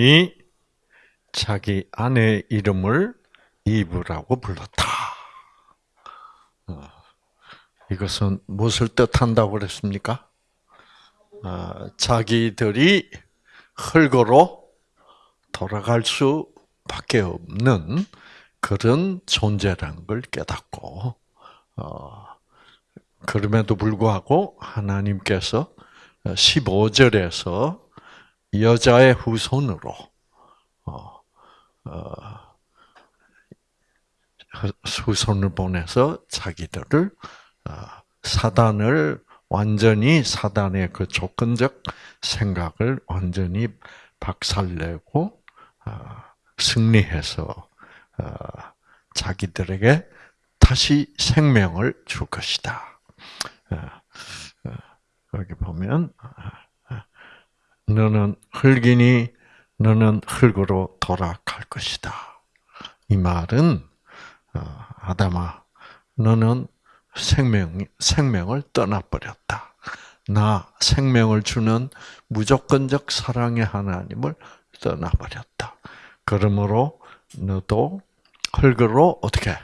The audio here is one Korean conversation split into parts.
하나님이 자기 아내 이름을 이브라고 불렀다. 어, 이것은 무엇을 뜻한다고 그랬습니까? 어, 자기들이 흙으로 돌아갈 수밖에 없는 그런 존재라는 걸 깨닫고 어, 그럼에도 불구하고 하나님께서 15절에서 여자의 후손으로 어, 어, 후손을 보내서 자기들을 어, 사단을 완전히 사단의 그 조건적 생각을 완전히 박살내고 어, 승리해서 어, 자기들에게 다시 생명을 줄 것이다. 여기 보면 너는 흙이니 너는 흙으로 돌아갈 것이다. 이 말은 아담아 너는 생명 생명을 떠나버렸다. 나 생명을 주는 무조건적 사랑의 하나님을 떠나버렸다. 그러므로 너도 흙으로 어떻게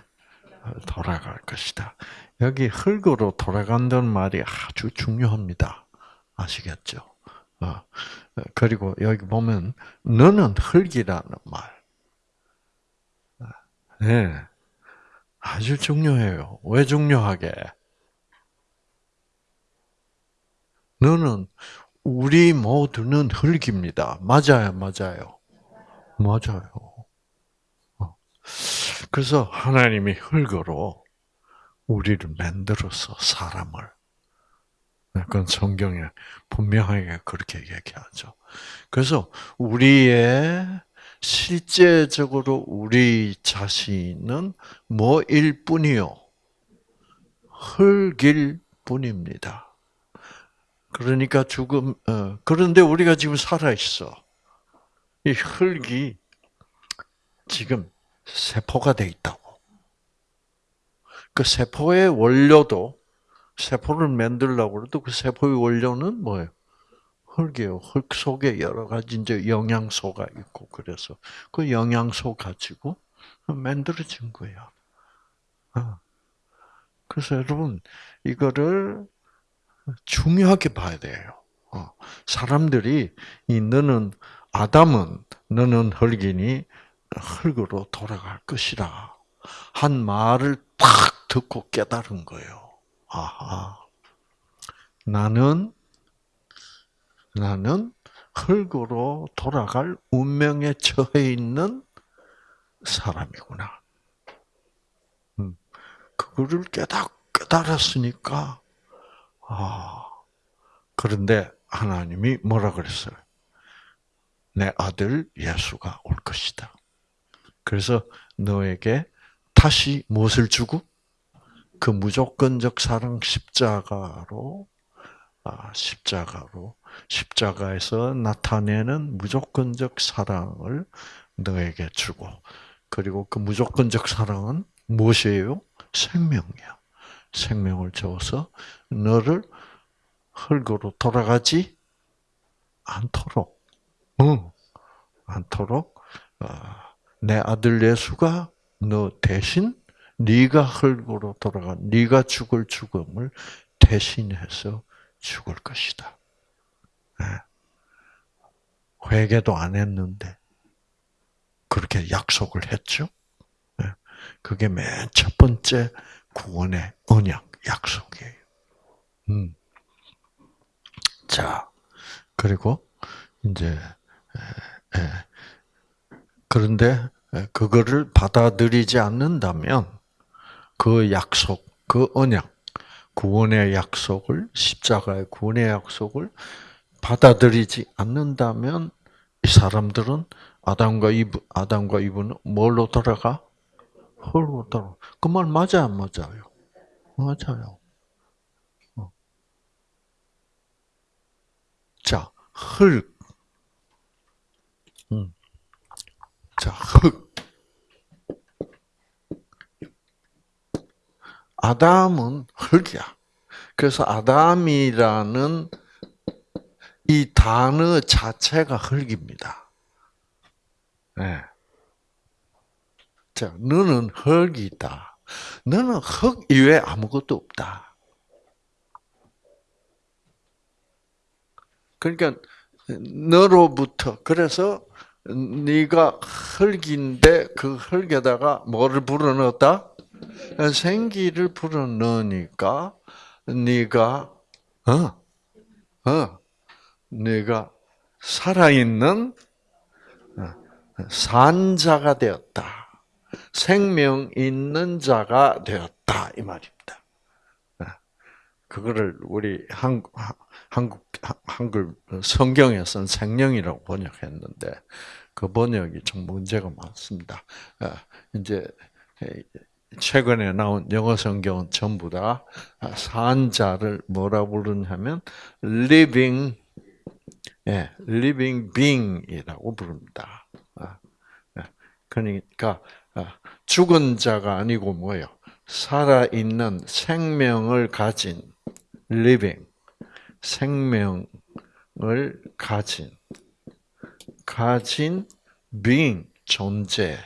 돌아갈 것이다. 여기 흙으로 돌아간다는 말이 아주 중요합니다. 아시겠죠? 어. 그리고 여기 보면 너는 흙이라는 말. 네. 아주 중요해요. 왜 중요하게? 너는 우리 모두는 흙입니다. 맞아요, 맞아요. 맞아요. 어. 그래서 하나님이 흙으로 우리를 만들어서 사람을 그건 성경에 분명하게 그렇게 얘기하죠. 그래서 우리의 실제적으로 우리 자신은 뭐일 뿐이요? 흙일 뿐입니다. 그러니까 죽음, 어, 그런데 우리가 지금 살아있어. 이 흙이 지금 세포가 돼 있다고. 그 세포의 원료도 세포를 만들려고 해도 그 세포의 원료는 뭐예요? 흙이에요. 흙 속에 여러 가지 이제 영양소가 있고 그래서 그 영양소 가지고 만들어진 거예요. 어. 그래서 여러분 이거를 중요하게 봐야 돼요. 어. 사람들이 이 너는 아담은 너는 흙이니 흙으로 돌아갈 것이라 한 말을 딱 듣고 깨달은 거예요. 아하. 나는 나는 흙으로 돌아갈 운명에 처해 있는 사람이구나. 음, 그거를 깨닫, 깨달았으니까, 아, 그런데 하나님이 뭐라 그랬어요? 내 아들 예수가 올 것이다. 그래서 너에게 다시 무엇을 주고? 그 무조건적 사랑 십자가로, 아, 십자가로 십자가에서 나타내는 무조건적 사랑을 너에게 주고 그리고 그 무조건적 사랑은 무엇이에요? 생명이야. 생명을 줘서 너를 흙으로 돌아가지 않도록, 응, 않도록 어, 내 아들 예수가 너 대신 네가 흙으로 돌아가 네가 죽을 죽음을 대신해서 죽을 것이다. 예. 회개도 안 했는데 그렇게 약속을 했죠. 예. 그게 맨 첫 번째 구원의 언약 약속이에요. 음. 자, 그리고 이제 그런데 그거를 받아들이지 않는다면 그 약속, 그 언약, 구원의 약속을 십자가의 구원의 약속을 받아들이지 않는다면 이 사람들은 아담과 이브, 아담과 이브는 뭘로 돌아가? 흙으로 돌아. 그 말 맞아 안 맞아요? 맞아요. 어. 자, 흙. 음. 자, 흙. 아담은 흙이야. 그래서 아담이라는 이 단어 자체가 흙입니다. 네. 자, 너는 흙이다. 너는 흙 이외에 아무것도 없다. 그러니까 너로부터 그래서 네가 흙인데 그 흙에다가 뭐를 불어넣었다? 생기를 불어넣으니까 네가 어, 어, 네가 살아있는 어, 산자가 되었다. 생명 있는 자가 되었다 이 말입니다. 어, 그거를 우리 한국 한글 성경에서는 생명이라고 번역했는데 그 번역이 좀 문제가 많습니다. 어, 이제 최근에 나온 영어 성경은 전부 다 산자를 뭐라 부르냐면 living 예, living being이라고 부릅니다. 아, 예. 그러니까 아, 죽은 자가 아니고 뭐예요? 살아 있는 생명을 가진 living 생명을 가진 가진 being 존재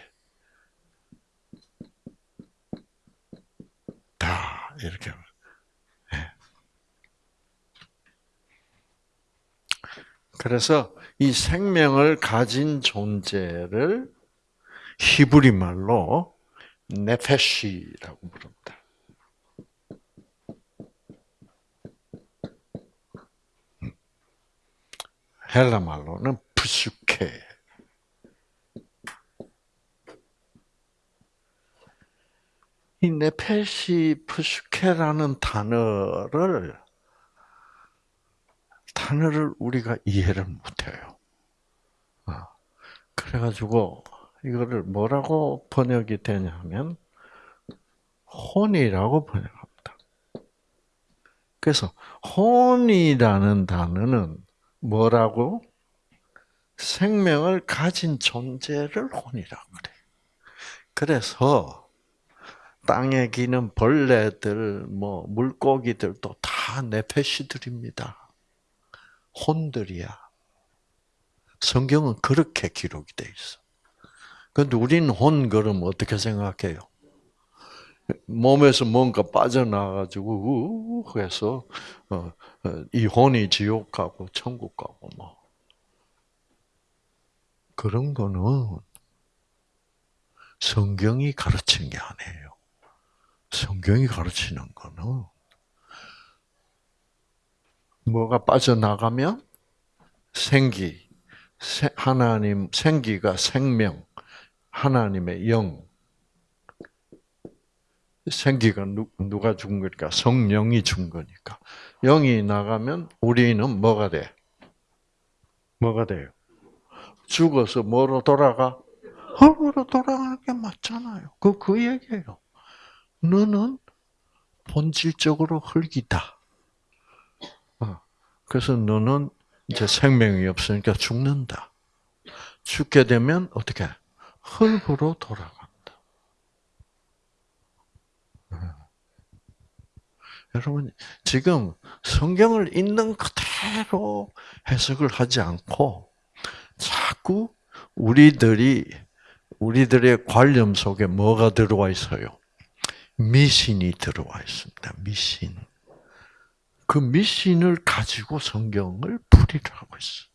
다 이렇게 네. 그래서 이 생명을 가진 존재를 히브리 말로 네페시라고 부릅니다. 음. 헬라 말로는 푸슈케. 이 네페시 푸슈케라는 단어를 단어를 우리가 이해를 못해요. 어. 그래가지고 이거를 뭐라고 번역이 되냐면 혼이라고 번역합니다. 그래서 혼이라는 단어는 뭐라고? 생명을 가진 존재를 혼이라고 그래. 그래서 땅에 기는 벌레들, 뭐 물고기들도 다 네페시들입니다. 혼들이야. 성경은 그렇게 기록이 돼 있어. 근데 우리는 혼 그럼 어떻게 생각해요? 몸에서 뭔가 빠져나가지고 우 해서 어, 어, 이 혼이 지옥 가고 천국 가고 뭐 그런 거는 성경이 가르치는 게 아니에요. 성경이 가르치는 거는 뭐가 빠져나가면 생기, 하나님 생기가 생명, 하나님의 영, 생기가 누 가 준 거니까 성령이 준 거니까 영이 나가면 우리는 뭐가 돼? 뭐가 돼요? 죽어서 뭐로 돌아가? 흙으로 돌아가는 게 맞잖아요. 그, 그 얘기예요. 너는 본질적으로 흙이다. 어, 그래서 너는 이제 생명이 없으니까 죽는다. 죽게 되면 어떻게? 흙으로 돌아간다. 여러분, 지금 성경을 있는 그대로 해석을 하지 않고 자꾸 우리들이 우리들의 관념 속에 뭐가 들어와 있어요? 미신이 들어와 있습니다. 미신. 그 미신을 가지고 성경을 풀이를 하고 있어.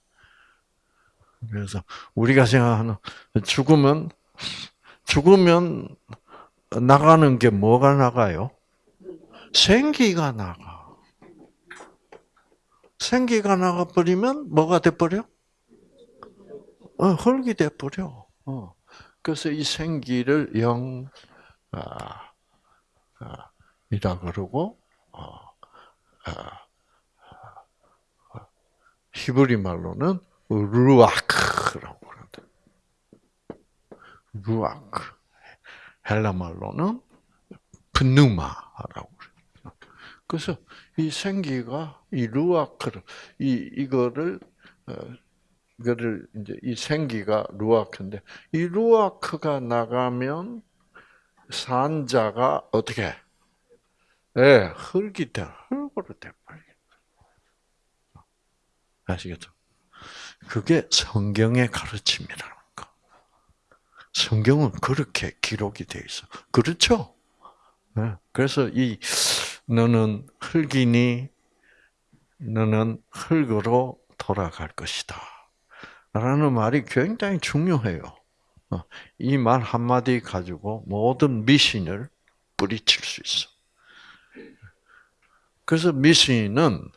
그래서 우리가 생각하는 죽으면 죽으면 나가는 게 뭐가 나가요? 생기가 나가. 생기가 나가 버리면 뭐가 돼 버려? 어, 흙이 돼 버려. 어. 그래서 이 생기를 영 아, 아, 이라 그러고 어, 아, 히브리 말로는 루아크라고 그런다. 루아크. 헬라 말로는 pneuma라고 그래요. 그래서 이 생기가 이 루아크를 이 이거를 어, 이거를 이제 이 생기가 루아크인데 이 루아크가 나가면 산자가 어떻게? 예, 네, 흙이 돼 흙으로 돼버려. 아시겠죠? 그게 성경의 가르침이라는 거. 성경은 그렇게 기록이 돼 있어. 그렇죠? 네. 그래서 이 너는 흙이니 너는 흙으로 돌아갈 것이다. 라는 말이 굉장히 중요해요. 어, 이말 한마디 가지고 모든 미신을 뿌리칠 수 있어. 그래서 미신은,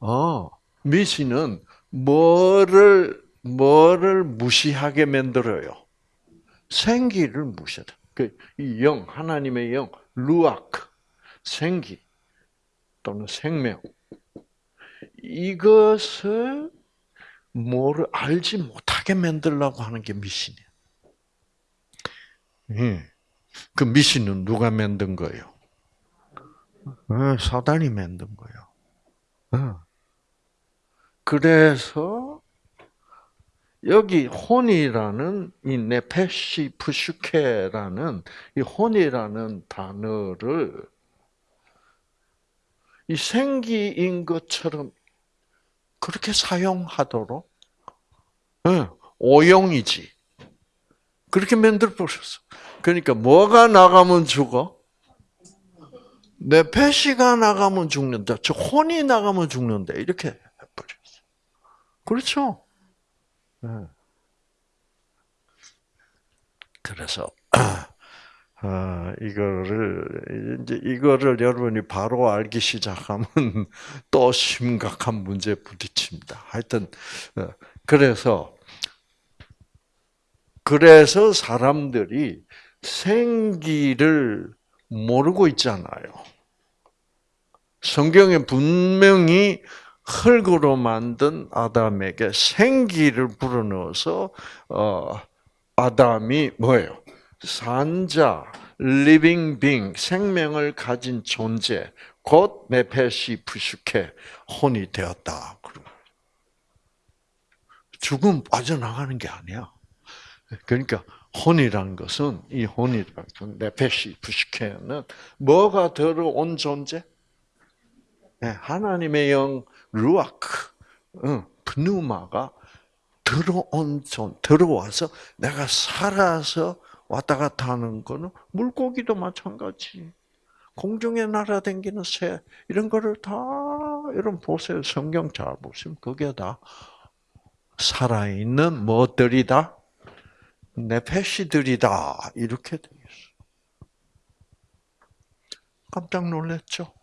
어, 미신은 뭐를, 뭐를 무시하게 만들어요? 생기를 무시하다. 그, 이 영, 하나님의 영, 루아크, 생기, 또는 생명. 이것을 뭐를 알지 못하게 만들려고 하는 게 미신이야. 예. 그 미신은 누가 만든 거예요? 예, 사단이 만든 거예요. 예. 그래서 여기 혼이라는 이 네페시 푸슈케라는 이 혼이라는 단어를 이 생기인 것처럼 그렇게 사용하도록 네, 오용이지. 그렇게 만들어 버렸어. 그러니까 뭐가 나가면 죽어? 내 배시가 나가면 죽는다. 저 혼이 나가면 죽는다. 이렇게 해버렸어. 그렇죠? 네. 그래서 아, 이거를, 이제 이거를 여러분이 바로 알기 시작하면 또 심각한 문제에 부딪힙니다. 하여튼, 어, 그래서, 그래서 사람들이 생기를 모르고 있잖아요. 성경에 분명히 흙으로 만든 아담에게 생기를 불어넣어서, 어, 아담이 뭐예요? 산자, living being, 생명을 가진 존재, 곧 네페시 푸시케, 혼이 되었다. 죽음 빠져나가는 게 아니야. 그러니까 혼이라는 것은 이 혼이라는 것은 네페시 푸시케는 뭐가 들어온 존재? 네, 하나님의 영 루아크, 프누마가 들어온 존, 들어와서 내가 살아서 왔다 갔다 하는 거는 물고기도 마찬가지. 공중에 날아다니는 새 이런 거를 다 여러분 보세요. 성경 잘 보시면 그게 다 살아있는 뭐들이다? 네페시들이다. 이렇게 되어 있어. 깜짝 놀랐죠?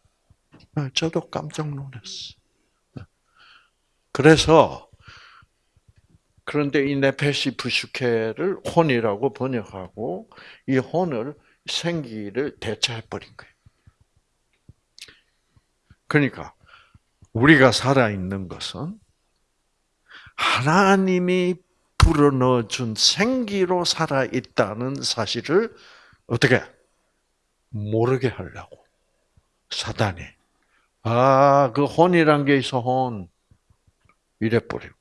네, 저도 깜짝 놀랐어. 네. 그래서 그런데 이 네페시 부슈케를 혼이라고 번역하고 이 혼을 생기를 대체해 버린 거예요. 그러니까 우리가 살아 있는 것은 하나님이 불어넣어 준 생기로 살아 있다는 사실을 어떻게 모르게 하려고 사단이 아그 혼이란 게 있어 혼 이래 거예요.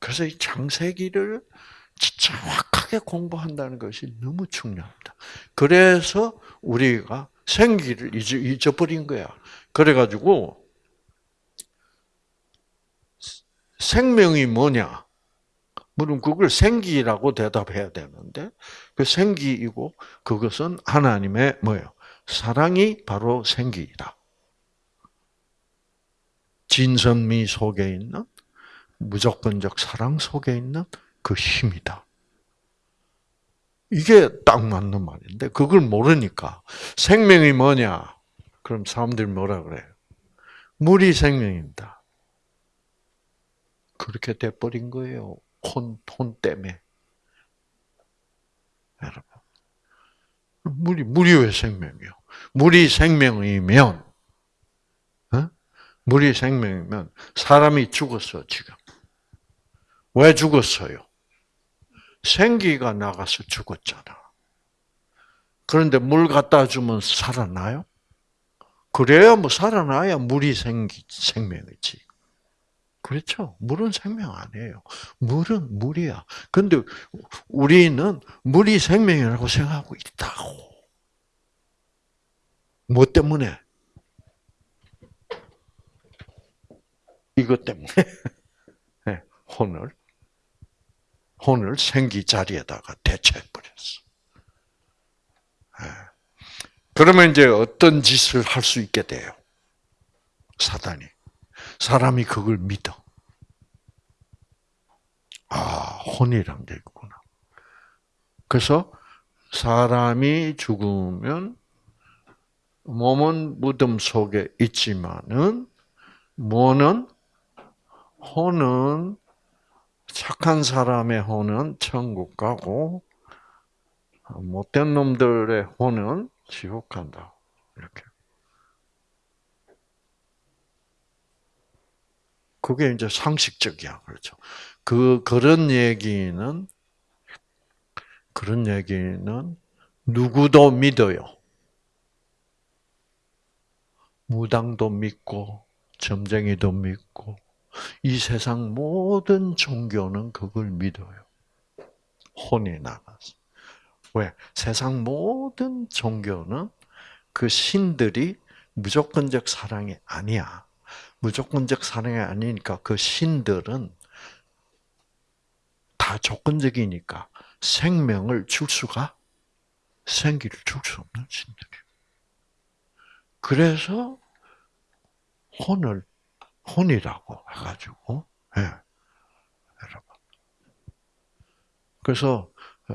그래서 이 창세기를 정확하게 공부한다는 것이 너무 중요합니다. 그래서 우리가 생기를 잊어버린 거야. 그래가지고 생명이 뭐냐? 물론 그걸 생기라고 대답해야 되는데 그 생기이고 그것은 하나님의 뭐예요? 사랑이 바로 생기이다. 진선미 속에 있는 무조건적 사랑 속에 있는 그 힘이다. 이게 딱 맞는 말인데 그걸 모르니까 생명이 뭐냐? 그럼 사람들이 뭐라 그래요? 물이 생명입니다. 그렇게 돼버린 거예요. 혼, 혼 때문에. 여러분. 물이, 물이 왜 생명이요? 물이 생명이면, 어? 물이 생명이면 사람이 죽었어, 지금. 왜 죽었어요? 생기가 나가서 죽었잖아. 그런데 물 갖다 주면 살아나요? 그래야 뭐 살아나야 물이 생기, 생명이지. 그렇죠. 물은 생명 아니에요. 물은 물이야. 근데 우리는 물이 생명이라고 생각하고 있다고. 뭐 때문에? 이것 때문에. 네, 혼을 혼을 생기 자리에다가 대체해 버렸어. 예. 그러면 이제 어떤 짓을 할 수 있게 돼요? 사단이. 사람이 그걸 믿어. 아, 혼이란 게 있구나. 그래서 사람이 죽으면 몸은 무덤 속에 있지만은 뭐는 혼은 착한 사람의 혼은 천국 가고 못된 놈들의 혼은 지옥 간다. 이렇게. 그게 이제 상식적이야. 그렇죠. 그, 그런 얘기는, 그런 얘기는 누구도 믿어요. 무당도 믿고, 점쟁이도 믿고, 이 세상 모든 종교는 그걸 믿어요. 혼이 나가서. 왜? 세상 모든 종교는 그 신들이 무조건적 사랑이 아니야. 무조건적 사랑이 아니니까 그 신들은 다 조건적이니까 생명을 줄 수가 생기를 줄 수 없는 신들이. 그래서 혼을 혼이라고 해가지고 예. 여러분. 그래서 어,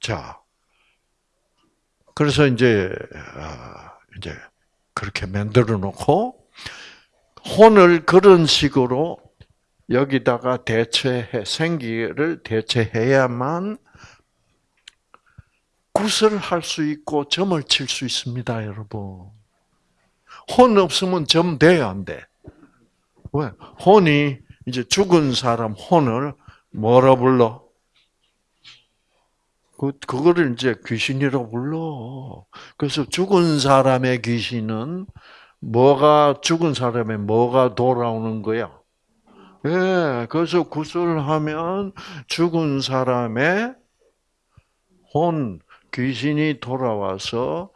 자 그래서 이제 어, 이제 그렇게 만들어 놓고 혼을 그런 식으로 여기다가 대체해 생기를 대체해야만 굿을 할 수 있고 점을 칠 수 있습니다, 여러분. 혼 없으면 점 돼야 안 돼. 왜? 혼이 이제 죽은 사람 혼을 뭐라 불러? 그, 그거를 이제 귀신이라고 불러. 그래서 죽은 사람의 귀신은 뭐가, 죽은 사람의 뭐가 돌아오는 거야? 예, 그래서 구슬하면 죽은 사람의 혼, 귀신이 돌아와서,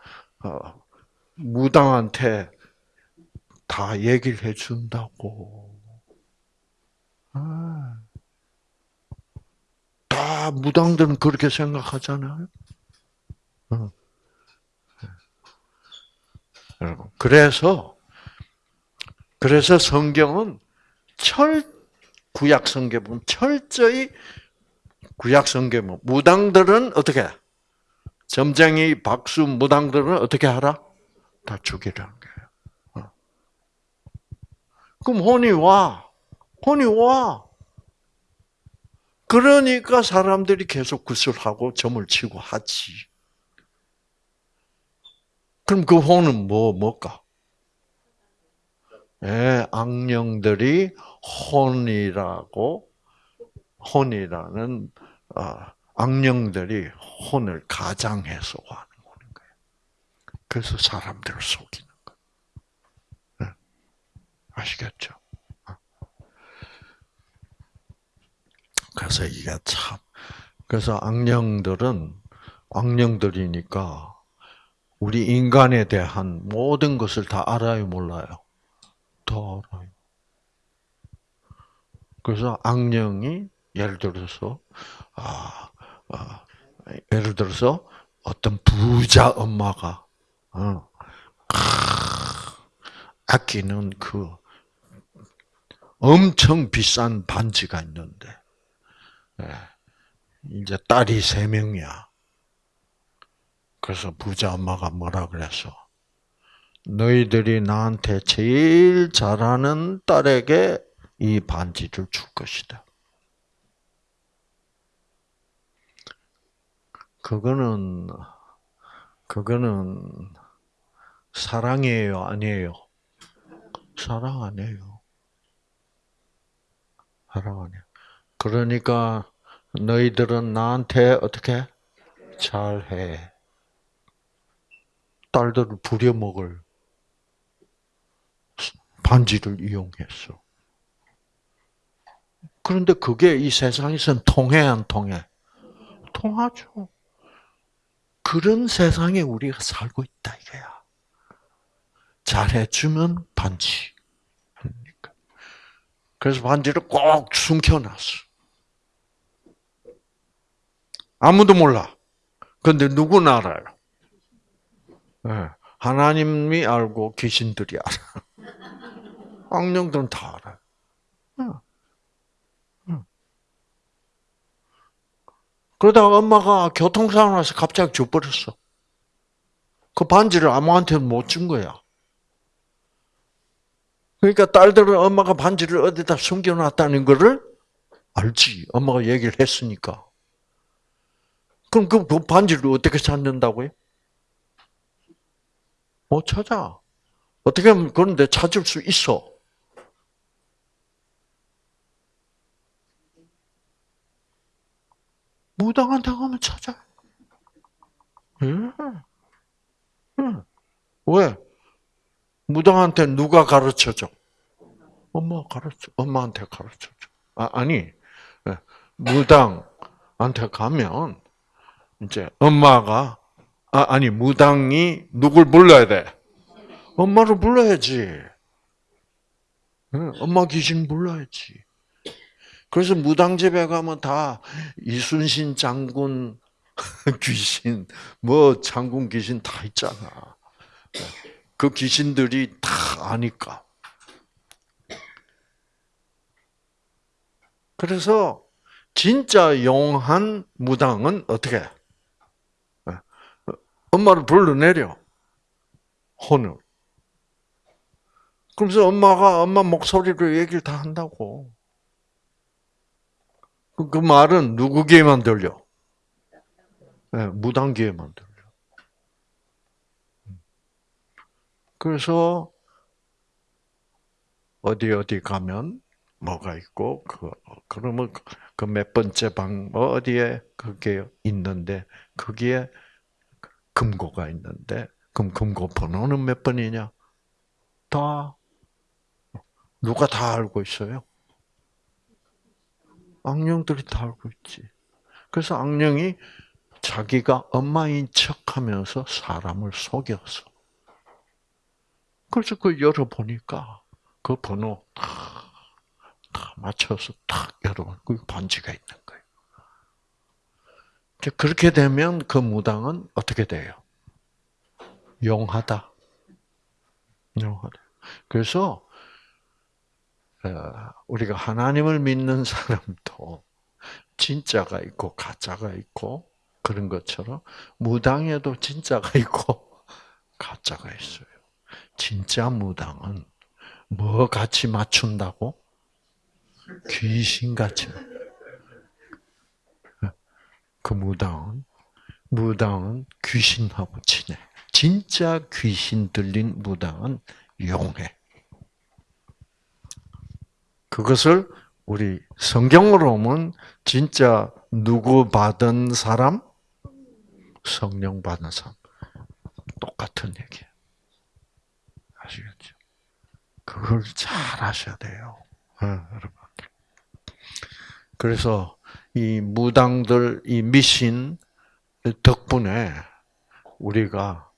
어, 무당한테 다 얘기를 해준다고. 아. 다 무당들은 그렇게 생각하잖아요. 어. 여러분, 그래서 그래서 성경은 철 구약 성경 보면 철저히 구약 성경 보 무당들은 어떻게 점쟁이 박수 무당들은 어떻게 하라? 다. 어. 그럼 혼이 와, 혼이 와. 그러니까 사람들이 계속 구슬하고 점을 치고 하지. 그럼 그 혼은 뭐, 뭘까? 예, 악령들이 혼이라고, 혼이라는, 어, 악령들이 혼을 가장해서 하는 거예요. 그래서 사람들을 속이는. 아시겠죠? 그래서 이게 참, 그래서 악령들은 악령들이니까 우리 인간에 대한 모든 것을 다 알아요, 몰라요? 다 알아요. 그래서 악령이 예를 들어서 아, 아 예를 들어서 어떤 부자 엄마가 어, 아끼는 그 엄청 비싼 반지가 있는데 예. 이제 딸이 세 명이야. 그래서 부자 엄마가 뭐라 그랬어? 너희들이 나한테 제일 잘하는 딸에게 이 반지를 줄 것이다. 그거는, 그거는 사랑이에요, 아니에요? 사랑 아니에요. 사랑 아니에요. 그러니까 너희들은 나한테 어떻게 잘해. 딸들을 부려먹을 반지를 이용했어. 그런데 그게 이 세상에선 통해 안 통해? 통하죠. 그런 세상에 우리가 살고 있다 이거야. 잘해주면 반지. 그래서 반지를 꼭 숨겨놨어. 아무도 몰라. 근데 누구는 알아요? 네. 하나님이 알고 귀신들이 알아. 악령들은 다 알아요. 그러다가 엄마가 교통사고 나서 갑자기 죽버렸어. 그 반지를 아무한테도 못 준 거야. 그러니까 딸들은 엄마가 반지를 어디다 숨겨놨다는 것을 알지. 엄마가 얘기를 했으니까. 그럼 그, 그 반지를 어떻게 찾는다고요? 못 찾아. 어떻게 하면 그런데 찾을 수 있어. 무당한테 가면 찾아. 응. 응. 왜? 무당한테 누가 가르쳐줘? 엄마가 가르쳐, 엄마한테 가르쳐줘. 아, 아니, 예. 무당한테 가면, 이제 엄마가, 아, 아니, 무당이 누굴 불러야 돼? 엄마를 불러야지. 엄마 귀신 불러야지. 그래서 무당 집에 가면 다 이순신 장군 귀신, 뭐 장군 귀신 다 있잖아. 그 귀신들이 다 아니까. 그래서 진짜 용한 무당은 어떻게? 엄마를 불러내려. 혼을. 그래서 엄마가 엄마 목소리로 얘기를 다 한다고. 그, 그 말은 누구 귀에만 들려? 네, 무당 귀에만 들려. 그래서 어디 어디 가면 뭐가 있고 그 그러면 그 몇 번째 방 어디에 그게 있는데 거기에 금고가 있는데 그럼 금고 번호는 몇 번이냐? 다 누가 다 알고 있어요? 악령들이 다 알고 있지. 그래서 악령이 자기가 엄마인 척하면서 사람을 속였어. 그래서 그 열어보니까 그 번호 다, 다 맞춰서 딱 열어보니까 그 반지가 있는 거예요. 그렇게 되면 그 무당은 어떻게 돼요? 용하다. 용하다. 그래서 어, 우리가 하나님을 믿는 사람도 진짜가 있고 가짜가 있고 그런 것처럼 무당에도 진짜가 있고 가짜가 있어요. 진짜 무당은 뭐 같이 맞춘다고? 귀신같이. 그 무당은 무당은 귀신하고 친해. 진짜 귀신 들린 무당은 용해. 그것을 우리 성경으로 보면 진짜 누구 받은 사람? 성령 받은 사람. 똑같은 얘기예요. 아시겠죠? 그걸 잘 아셔야 돼요. 네, 여러분. 그래서 이 무당들, 이 미신 덕분에 우리가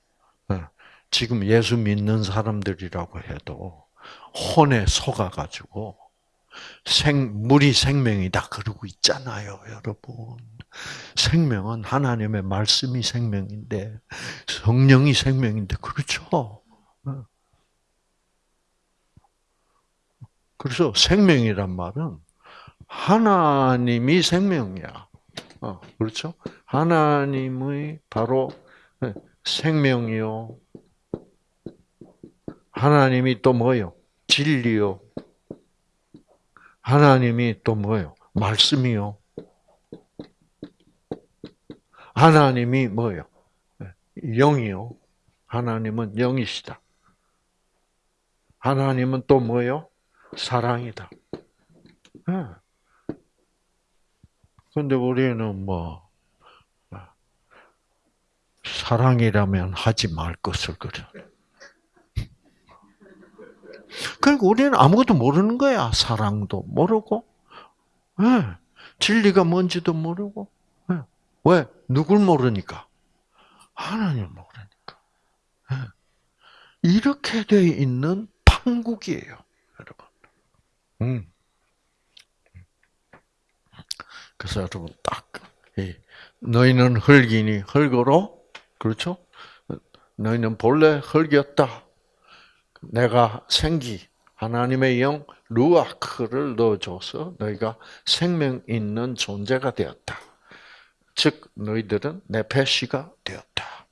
어, 지금 예수 믿는 사람들이라고 해도 혼에 속아가지고 생, 물이 생명이다 그러고 있잖아요, 여러분. 생명은 하나님의 말씀이 생명인데, 성령이 생명인데, 그렇죠? 그래서 생명이란 말은 하나님이 생명이야. 어, 그렇죠? 하나님의 바로 생명이요. 하나님이 또 뭐요? 진리요. 하나님이 또 뭐예요? 말씀이요. 하나님이 뭐예요? 영이요. 하나님은 영이시다. 하나님은 또 뭐예요? 사랑이다. 그런데 우리는 뭐 사랑이라면 하지 말 것을 그래. 그러니까 우리는 아무것도 모르는 거야. 사랑도 모르고, 네. 진리가 뭔지도 모르고. 네. 왜? 누굴 모르니까? 하나님 모르니까. 네. 이렇게 돼 있는 판국이에요. 음. 그래서 여러분 딱 너희는 흙이니 흙으로 그렇죠? 너희는 본래 흙이었다. 내가 생기 하나님의 영 루아크를 넣어줘서 너희가 생명 있는 존재가 되었다. 즉 너희들은 내 배씨가 되었다.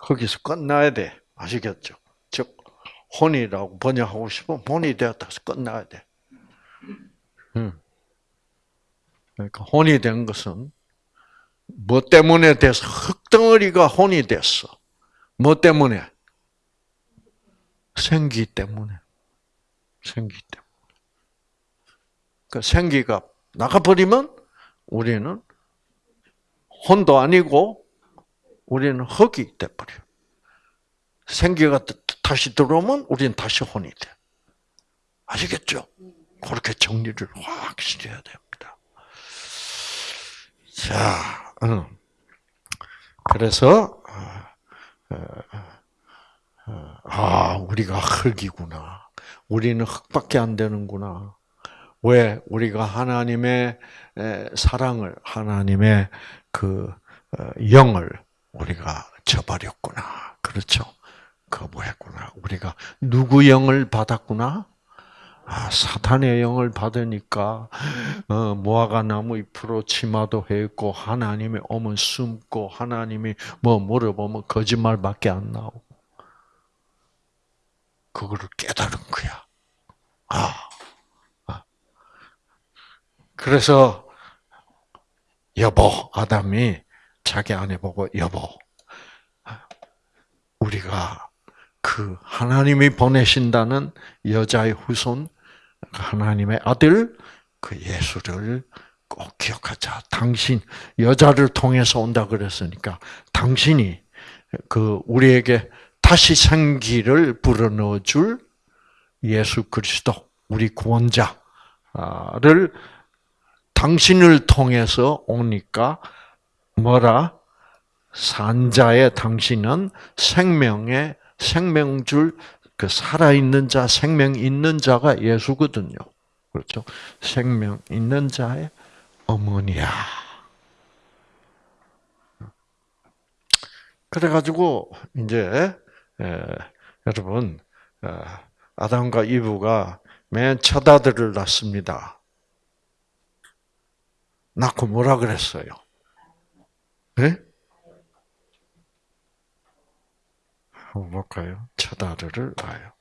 거기서 끝나야 돼. 아시겠죠? 즉 혼이라고 번역하고 싶으면 혼이 되었다 서 끝나야 돼. 음. 그러니까 혼이 된 것은 뭐 때문에 돼서 흙덩어리가 혼이 됐어. 뭐 때문에? 생기 때문에. 생기 때문에. 그 생기가 나가버리면 우리는 혼도 아니고 우리는 흙이 돼버려. 생기가 다시 들어오면 우리는 다시 혼이 돼. 아시겠죠? 그렇게 정리를 확실히 해야 됩니다. 자, 응. 그래서 어, 어, 아 우리가 흙이구나. 우리는 흙밖에 안 되는구나. 왜 우리가 하나님의 사랑을 하나님의 그 어, 영을 우리가 저버렸구나. 그렇죠? 거부했구나. 우리가 누구 영을 받았구나? 아, 사탄의 영을 받으니까 어, 무화과 나무 잎으로 치마도 했고 하나님이 오면 숨고 하나님이 뭐 물어보면 거짓말밖에 안 나오고 그거를 깨달은 거야. 아, 아. 그래서 여보 아담이 자기 아내 보고 여보 우리가 그 하나님이 보내신다는 여자의 후손 하나님의 아들 그 예수를 꼭 기억하자. 당신 여자를 통해서 온다 그랬으니까 당신이 그 우리에게 다시 생기를 불어넣어 줄 예수 그리스도 우리 구원자를 당신을 통해서 오니까 뭐라 산자의 당신은 생명의 생명줄 그 살아있는 자, 생명 있는 자가 예수거든요. 그렇죠? 생명 있는 자의 어머니야. 그래가지고, 이제, 에, 여러분, 어, 아담과 이브가 맨 첫 아들을 낳습니다. 낳고 뭐라 그랬어요? 네? 한번 볼까요? 첫 아들을 낳아요.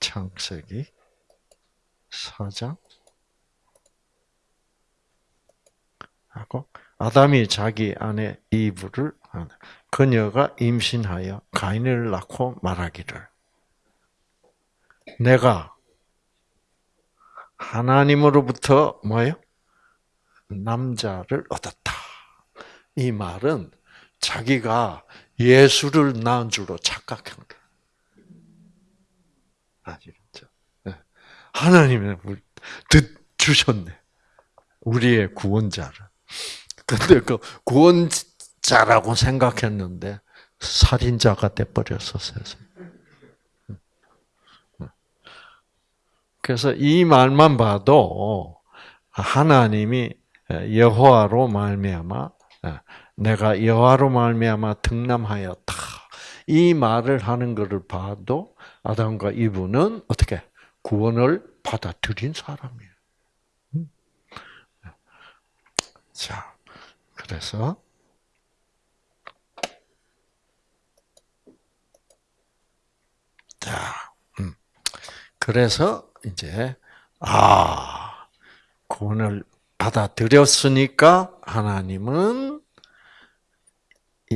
창세기 4장 하고 아담이 자기 아내 이브를 그녀가 임신하여 가인을 낳고 말하기를 내가 하나님으로부터 뭐예요? 남자를 얻었다. 이 말은 자기가 예수를 낳은 줄로 착각한 거예요. 아시겠죠? 네. 하나님이 듣 주셨네. 우리의 구원자를. 근데 그 구원자라고 생각했는데 살인자가 돼버렸어 세상. 그래서 이 말만 봐도 하나님이 여호와로 말미암아 예. 내가 여호와로 말미암아 등남하였다. 이 말을 하는 것을 봐도 아담과 이브는 어떻게 구원을 받아들인 사람이에요. 음. 자, 그래서 자, 음. 그래서 이제 아 구원을 받아들였으니까 하나님은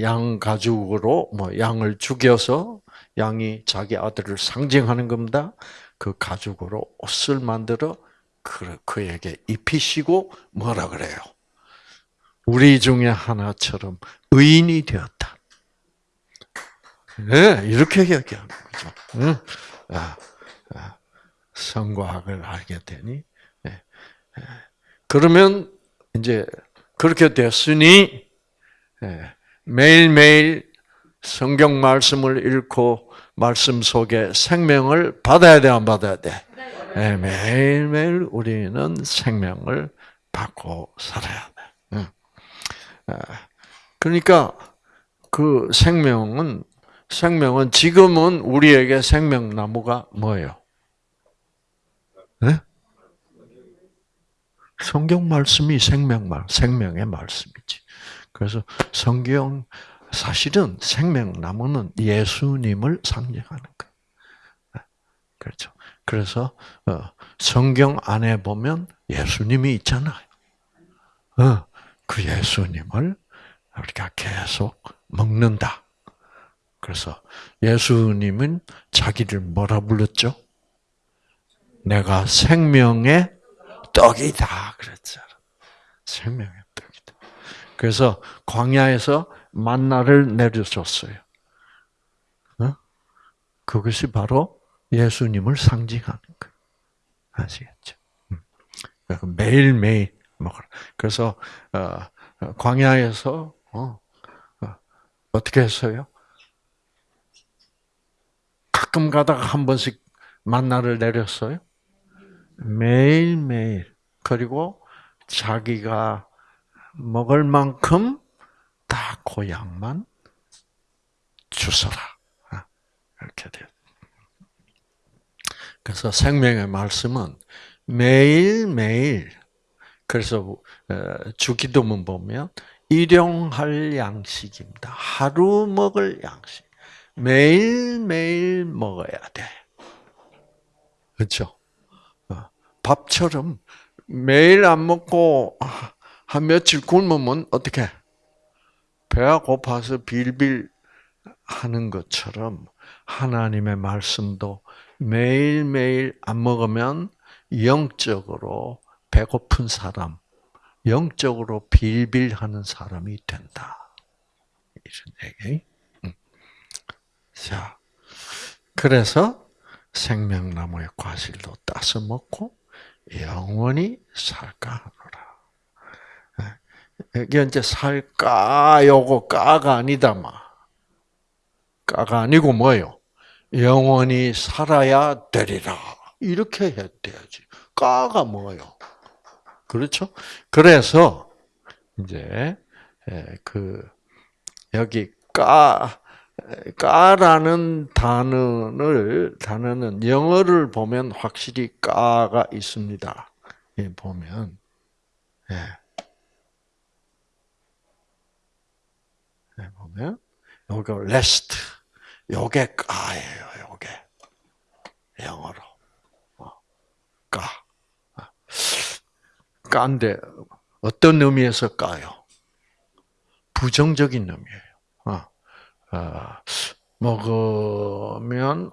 양 가죽으로 뭐 양을 죽여서 양이 자기 아들을 상징하는 겁니다. 그 가죽으로 옷을 만들어 그, 그에게 입히시고 뭐라 그래요? 우리 중에 하나처럼 의인이 되었다. 네, 이렇게 얘기하는 거죠. 응? 아, 아, 성과 학을 알게 되니 네. 그러면 이제 그렇게 됐으니 예, 매일매일 성경 말씀을 읽고 말씀 속에 생명을 받아야 돼, 안 받아야 돼? 네, 매일매일 우리는 생명을 받고 살아야 돼. 아, 그러니까 그 생명은 생명은 지금은 우리에게 생명나무가 뭐예요? 네? 성경 말씀이 생명 말, 생명의 말씀이지. 그래서 성경 사실은 생명나무는 예수님을 상징하는 거예요. 그렇죠. 그래서 어, 성경 안에 보면 예수님이 있잖아요. 어, 그 예수님을 우리가 계속 먹는다. 그래서 예수님은 자기를 뭐라 불렀죠? 내가 생명의 떡이다 그랬죠. 생명의 떡이다. 그래서 광야에서 만나를 내려줬어요. 어? 그것이 바로 예수님을 상징하는 거예요. 아시겠죠? 음. 매일 매일 먹어라. 그래서 어, 광야에서 어, 어, 떻게 했어요? 가끔 가다가 한 번씩 만나를 내렸어요. 매일 매일 그리고 자기가 먹을 만큼 다 고향만 주서라. 아, 이렇게 돼요. 그래서 생명의 말씀은 매일매일 그래서 어, 주기도문 보면 일용할 양식입니다. 하루 먹을 양식. 매일매일 먹어야 돼. 그렇죠? 밥처럼 매일 안 먹고 한 며칠 굶으면 어떻게? 배가 고파서 빌빌 하는 것처럼 하나님의 말씀도 매일매일 안 먹으면 영적으로 배고픈 사람, 영적으로 빌빌하는 사람이 된다. 이런 얘기. 자, 그래서 생명나무의 과실도 따서 먹고 영원히 살까 하노라. 이게 이제 살까 요거 까가 아니다 마. 까가 아니고 뭐요? 영원히 살아야 되리라. 이렇게 해야 돼야지. 까가 뭐요? 그렇죠? 그래서 이제 그 여기 까 까라는 단어를 단어는 영어를 보면 확실히 까가 있습니다. 예, 보면 예. 예, 보면 요거 rest 요게 까예요. 요게 영어로 어, 까 까인데 어떤 의미에서 까요? 부정적인 의미예요. 아, 먹으면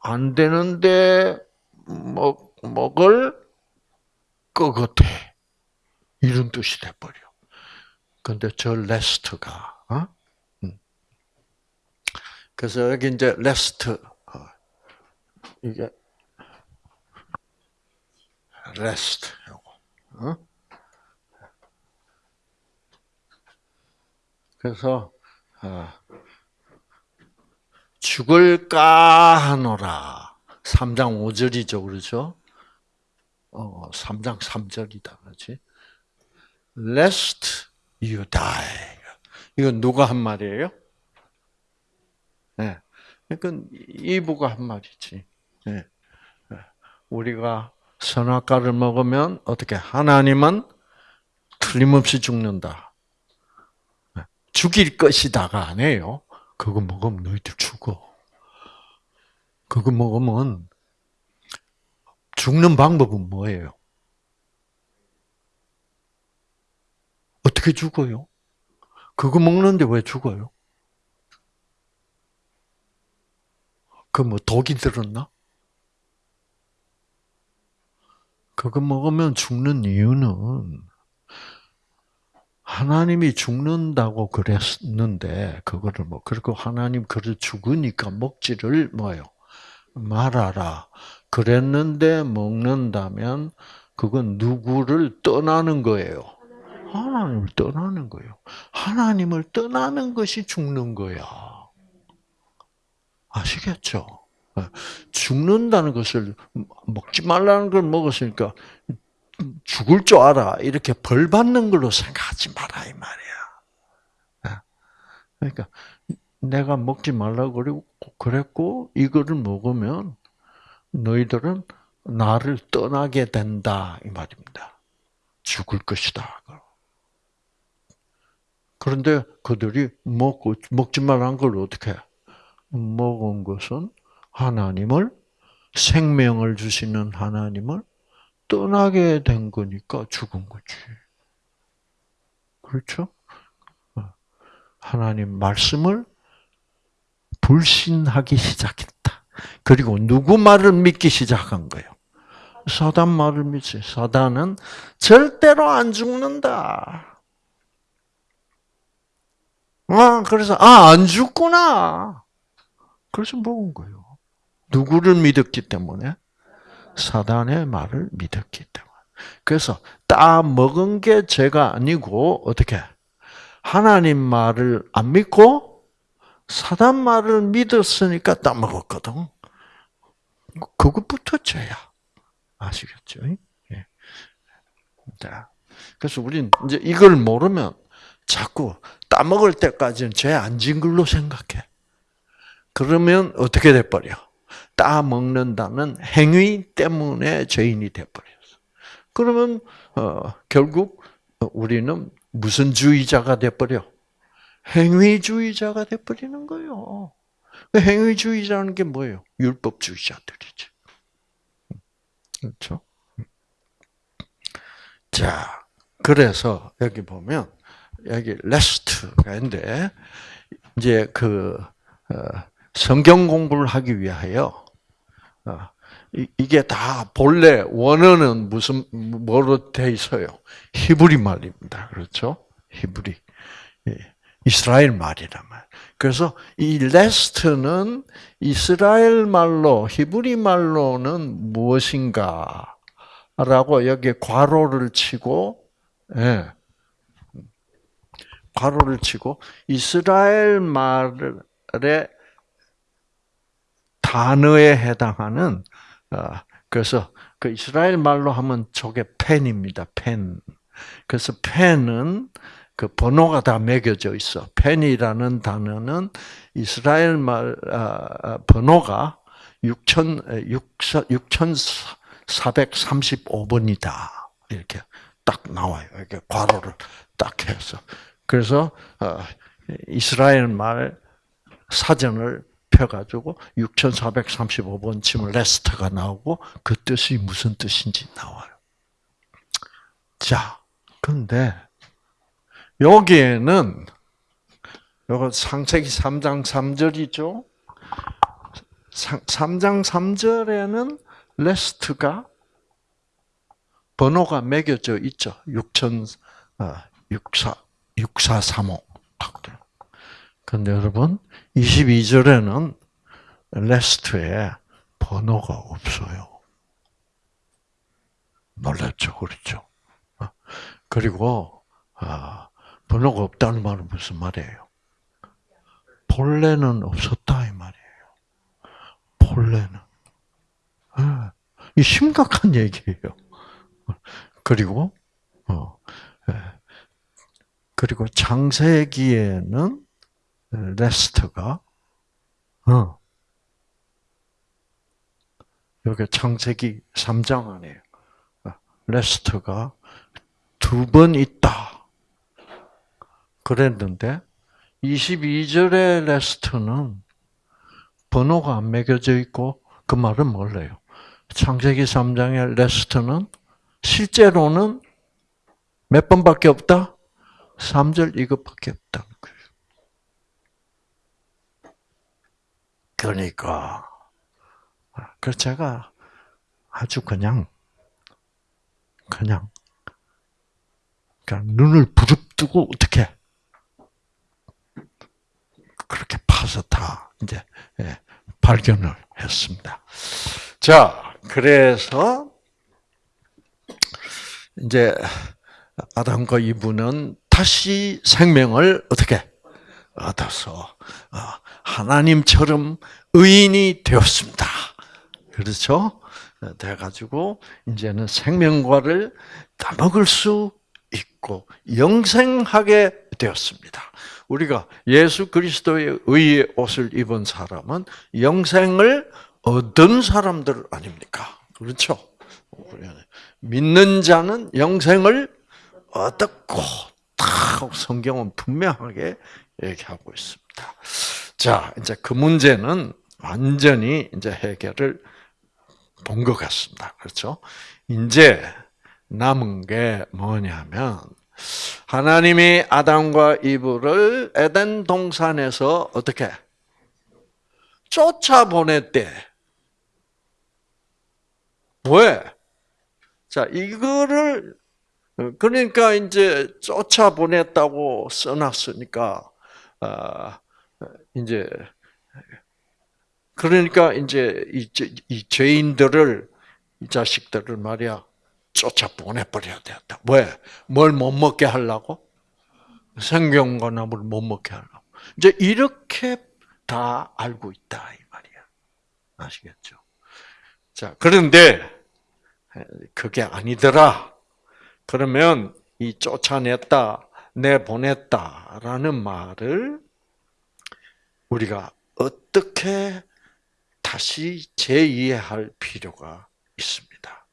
안 되는데 먹 먹을 것 같아 이런 뜻이 돼 버려. 근데 저 lest가 어? 음. 그래서 여기 이제 lest 어, 이게 lest 요거. 어? 그래서 아, 죽을까 하노라. 3장 5절이죠. 그렇죠? 어, 3장 3절이다. 그렇지? Lest you die. 이건 누가 한 말이에요? 네. 이건 이부가 한 말이지. 네. 우리가 선악과를 먹으면 어떻게 하나님은 틀림없이 죽는다. 죽일 것이다가 아니에요. 그거 먹으면 너희들 죽어. 그거 먹으면 죽는 방법은 뭐예요? 어떻게 죽어요? 그거 먹는데 왜 죽어요? 그 뭐 독이 들었나? 그거 먹으면 죽는 이유는 하나님이 죽는다고 그랬는데 그거를 뭐 그리고 하나님 그를 죽으니까 먹지를 뭐요 말아라. 그랬는데 먹는다면 그건 누구를 떠나는 거예요. 하나님을 떠나는 거예요. 하나님을 떠나는 것이 죽는 거야. 아시겠죠? 어, 죽는다는 것을 먹지 말라는 걸 먹었으니까 죽을 줄 알아. 이렇게 벌 받는 걸로 생각하지 마라 이 말이야. 어, 그러니까 내가 먹지 말라고 그랬고 이거를 먹으면 너희들은 나를 떠나게 된다 이 말입니다. 죽을 것이다. 그런데 그들이 먹고 먹지 말란 걸 어떻게 먹은 것은 하나님을 생명을 주시는 하나님을 떠나게 된 거니까 죽은 거지. 그렇죠? 어. 하나님 말씀을 불신하기 시작했다. 그리고 누구 말을 믿기 시작한 거예요? 사단 말을 믿지. 사단은 절대로 안 죽는다. 아, 그래서, 아, 안 죽구나. 그래서 먹은 거예요. 누구를 믿었기 때문에? 사단의 말을 믿었기 때문에. 그래서 따 먹은 게 죄가 아니고 어떻게 하나님 말을 안 믿고 사단 말을 믿었으니까 따 먹었거든. 그것부터 죄야. 아시겠죠? 예. 자, 그래서 우리는 이제 이걸 모르면 자꾸 따 먹을 때까지는 죄 안 진 걸로 생각해. 그러면 어떻게 돼버려? 따 먹는다는 행위 때문에 죄인이 돼버렸어. 그러면 어, 결국 우리는 무슨 주의자가 돼버려? 행위주의자가 돼버리는 거예요. 그 행위주의자는 게 뭐예요? 율법주의자들이죠. 그렇죠? 자, 그래서 여기 보면 여기 레스트가 있는데 이제 그 어, 성경 공부를 하기 위하여 어, 이게 다 본래 원어는 무슨 뭐로 돼 있어요? 히브리 말입니다. 그렇죠? 히브리. 예, 이스라엘 말이란 말. 그래서 이 lest는 이스라엘 말로 히브리 말로는 무엇인가? 라고 여기에 괄호를 치고 예. 괄호를 치고 이스라엘 말의 단어에 해당하는 어, 그래서 그 이스라엘 말로 하면 저게 펜입니다. 펜. 그래서 펜은 그 번호가 다 매겨져 있어. 펜이라는 단어는 이스라엘 말 아, 아, 번호가 6천 6,435번이다. 이렇게 딱 나와요. 이렇게 괄호를 딱 해서. 그래서 어, 이스라엘 말 사전을 펴가지고 6,435번 치면 레스트가 나오고 그 뜻이 무슨 뜻인지 나와요. 자, 근데 여기에는 요거 상세기 3장 3절이죠. 3장 3절에는 lest가 번호가 매겨져 있죠. 6,000 64 6435 근데 여러분 22절에는 lest에 번호가 없어요. 놀랐죠, 그렇죠? 어? 그리고 아, 번호가 없다는 말은 무슨 말이에요? 본래는 없었다 이 말이에요. 본래는 아, 이 심각한 얘기예요. 그리고 어, 예. 그리고 창세기에는 lest가 어. 여기 창세기 3장 안에 lest가 두 번 있다. 그랬는데 22절의 lest는 번호가 안 매겨져 있고 그 말은 몰라요. 창세기 3장의 lest는 실제로는 몇 번밖에 없다? 3절 이것밖에 없다는 거예요. 그러니까 그래서 제가 아주 그냥 그냥 그냥 눈을 부릅뜨고 어떻게 그렇게 파서 다 이제 예, 발견을 했습니다. 자, 그래서 이제 아담과 이브는 다시 생명을 어떻게 얻어서 어, 하나님처럼 의인이 되었습니다. 그렇죠? 돼가지고 이제는 생명과를 따먹을 수 있고 영생하게 되었습니다. 우리가 예수 그리스도의 의의 옷을 입은 사람은 영생을 얻은 사람들 아닙니까? 그렇죠? 믿는 자는 영생을 얻었고, 딱 성경은 분명하게 얘기하고 있습니다. 자, 이제 그 문제는 완전히 이제 해결을 본 것 같습니다. 그렇죠? 이제 남은 게 뭐냐면, 하나님이 아담과 이브를 에덴 동산에서 어떻게 쫓아보냈대. 왜? 자, 이거를 그러니까 이제 쫓아보냈다고 써놨으니까 아, 이제 그러니까 이제 이, 이 죄인들을 이 자식들을 말이야 쫓아 보내버려야 되었다. 왜? 뭘 못 먹게 하려고? 생명과 나무를 못 먹게 하려고. 이제 이렇게 다 알고 있다 이 말이야. 아시겠죠? 자 그런데 그게 아니더라. 그러면 이 쫓아냈다, 내보냈다라는 말을 우리가 어떻게 다시 재이해할 필요가 있습니다.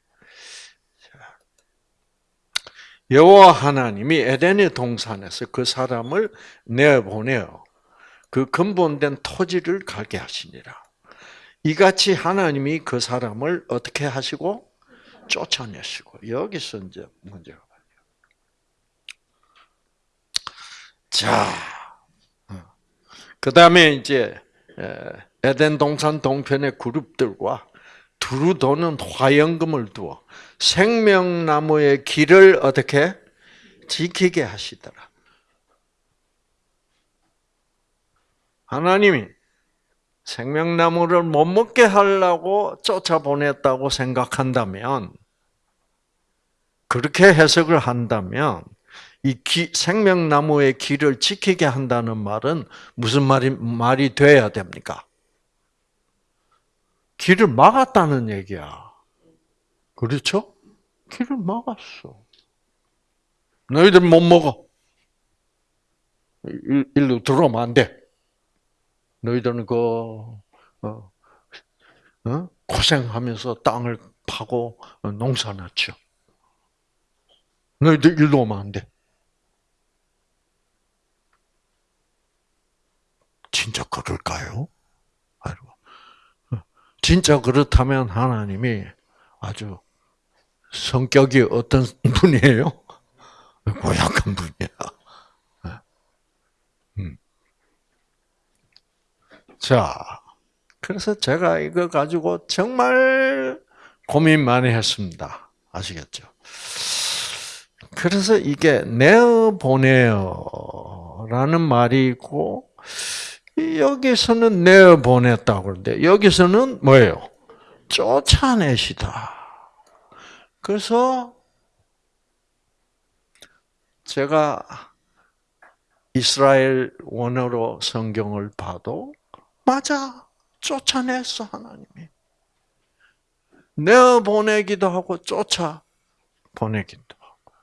여호와 하나님이 에덴의 동산에서 그 사람을 내보내어 그 근본된 토지를 갈게 하시니라. 이같이 하나님이 그 사람을 어떻게 하시고 쫓아내시고 여기서 이제 문제가 자, 어. 그 다음에 이제 에덴 동산 동편의 그룹들과 두루 도는 화영금을 두어 생명나무의 길을 어떻게 지키게 하시더라. 하나님이 생명나무를 못 먹게 하려고 쫓아보냈다고 생각한다면, 그렇게 해석을 한다면, 이 기, 생명나무의 길을 지키게 한다는 말은 무슨 말이, 말이 돼야 됩니까? 길을 막았다는 얘기야. 그렇죠? 길을 막았어. 너희들 못 먹어. 일로 들어오면 안 돼. 너희들은 그, 어, 어? 고생하면서 땅을 파고 농사나 지 너희들 일로 오면 안 돼. 진짜 그럴까요? 진짜 그렇다면 하나님이 아주 성격이 어떤 분이에요? 고약한 분이야. 음. 자, 그래서 제가 이거 가지고 정말 고민 많이 했습니다. 아시겠죠? 그래서 이게 내어 보내어라는 말이 있고 여기서는 내어 보냈다고 그러는데 여기서는 뭐예요? 쫓아내시다. 그래서 제가 이스라엘 원어로 성경을 봐도 맞아 쫓아냈어 하나님이 내어 보내기도 하고 쫓아 보내기도 하고.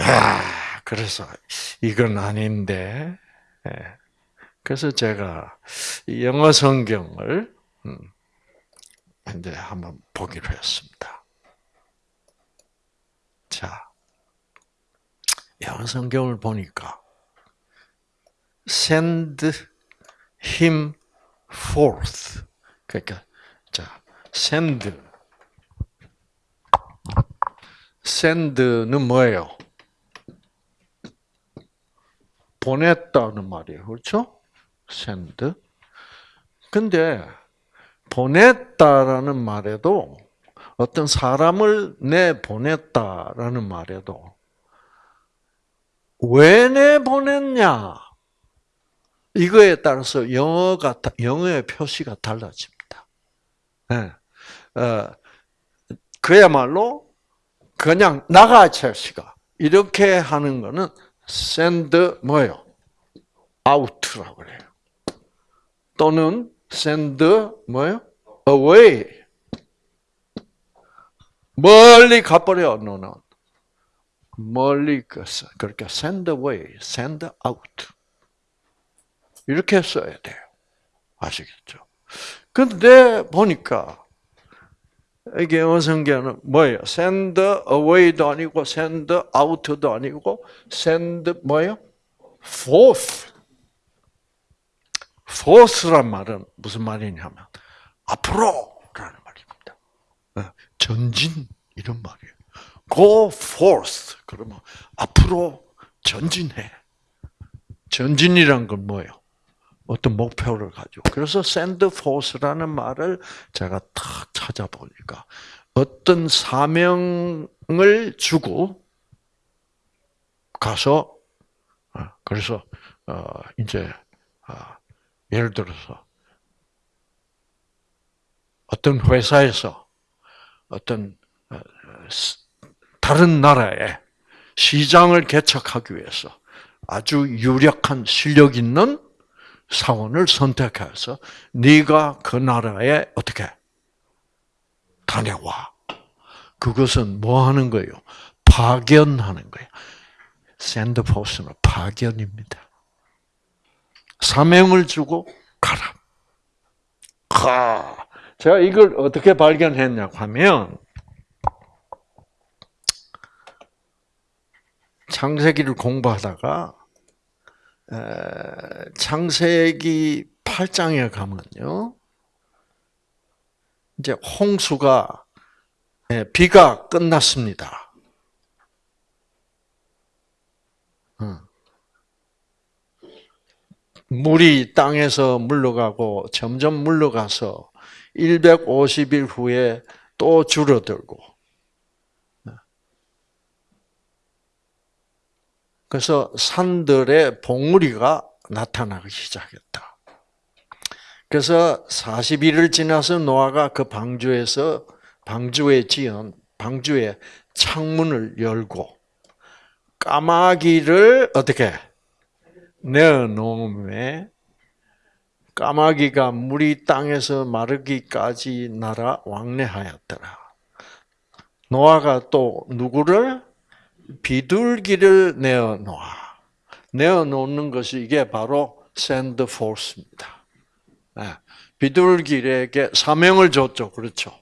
야, 그래서 이건 아닌데. 예. 그래서 제가 영어 성경을 음, 이제 한번 보기로 했습니다. 자, 영어 성경을 보니까 send him forth. 그러니까 자, send send는 뭐예요? 보냈다는 말이에요. 그렇죠? send. 근데 보냈다라는 말에도 어떤 사람을 내 보냈다라는 말에도 왜 내 보냈냐 이거에 따라서 영어가 영어의 표시가 달라집니다. 네. 어, 그야말로 그냥 나가 첼시가 이렇게 하는 거는 send 뭐요? out라고 그래요. 또는 send 뭐요? away. 멀리 가버려 너는. 멀리 갔어. 그러니까 send away. 이렇게 써야 돼요. 아시겠죠? 근데 보니까 이게 어성계는 뭐예요? send away도 아니고 send out도 아니고 send 뭐예요? forth. forth란 말은 무슨 말이냐면 앞으로라는 말입니다. 어, 전진 이런 말이에요. go forth 그러면 앞으로 전진해. 전진이란 건 뭐예요? 어떤 목표를 가지고. 그래서 forth라는 말을 제가 탁 찾아보니까 어떤 사명을 주고 가서 어, 그래서 어, 이제 어, 예를 들어서 어떤 회사에서 어떤 다른 나라에 시장을 개척하기 위해서 아주 유력한 실력 있는 사원을 선택해서 네가 그 나라에 어떻게 다녀와. 그것은 뭐 하는 거예요? 파견하는 거예요. 샌드포스는 파견입니다. 사명을 주고 가라. 가. 제가 이걸 어떻게 발견했냐고 하면 창세기를 공부하다가 창세기 8장에 가면요. 이제 홍수가 비가 끝났습니다. 물이 땅에서 물러가고 점점 물러가서 150일 후에 또 줄어들고 그래서 산들의 봉우리가 나타나기 시작했다. 그래서 40일을 지나서 노아가 그 방주에서 방주에 지은 방주의 창문을 열고 까마귀를 어떻게 내어놓음에 까마귀가 물이 땅에서 마르기까지 날아 왕래하였더라. 노아가 또 누구를 비둘기를 내어놓아. 내어놓는 것이 이게 바로 send force입니다. 비둘기에게 사명을 줬죠. 그렇죠.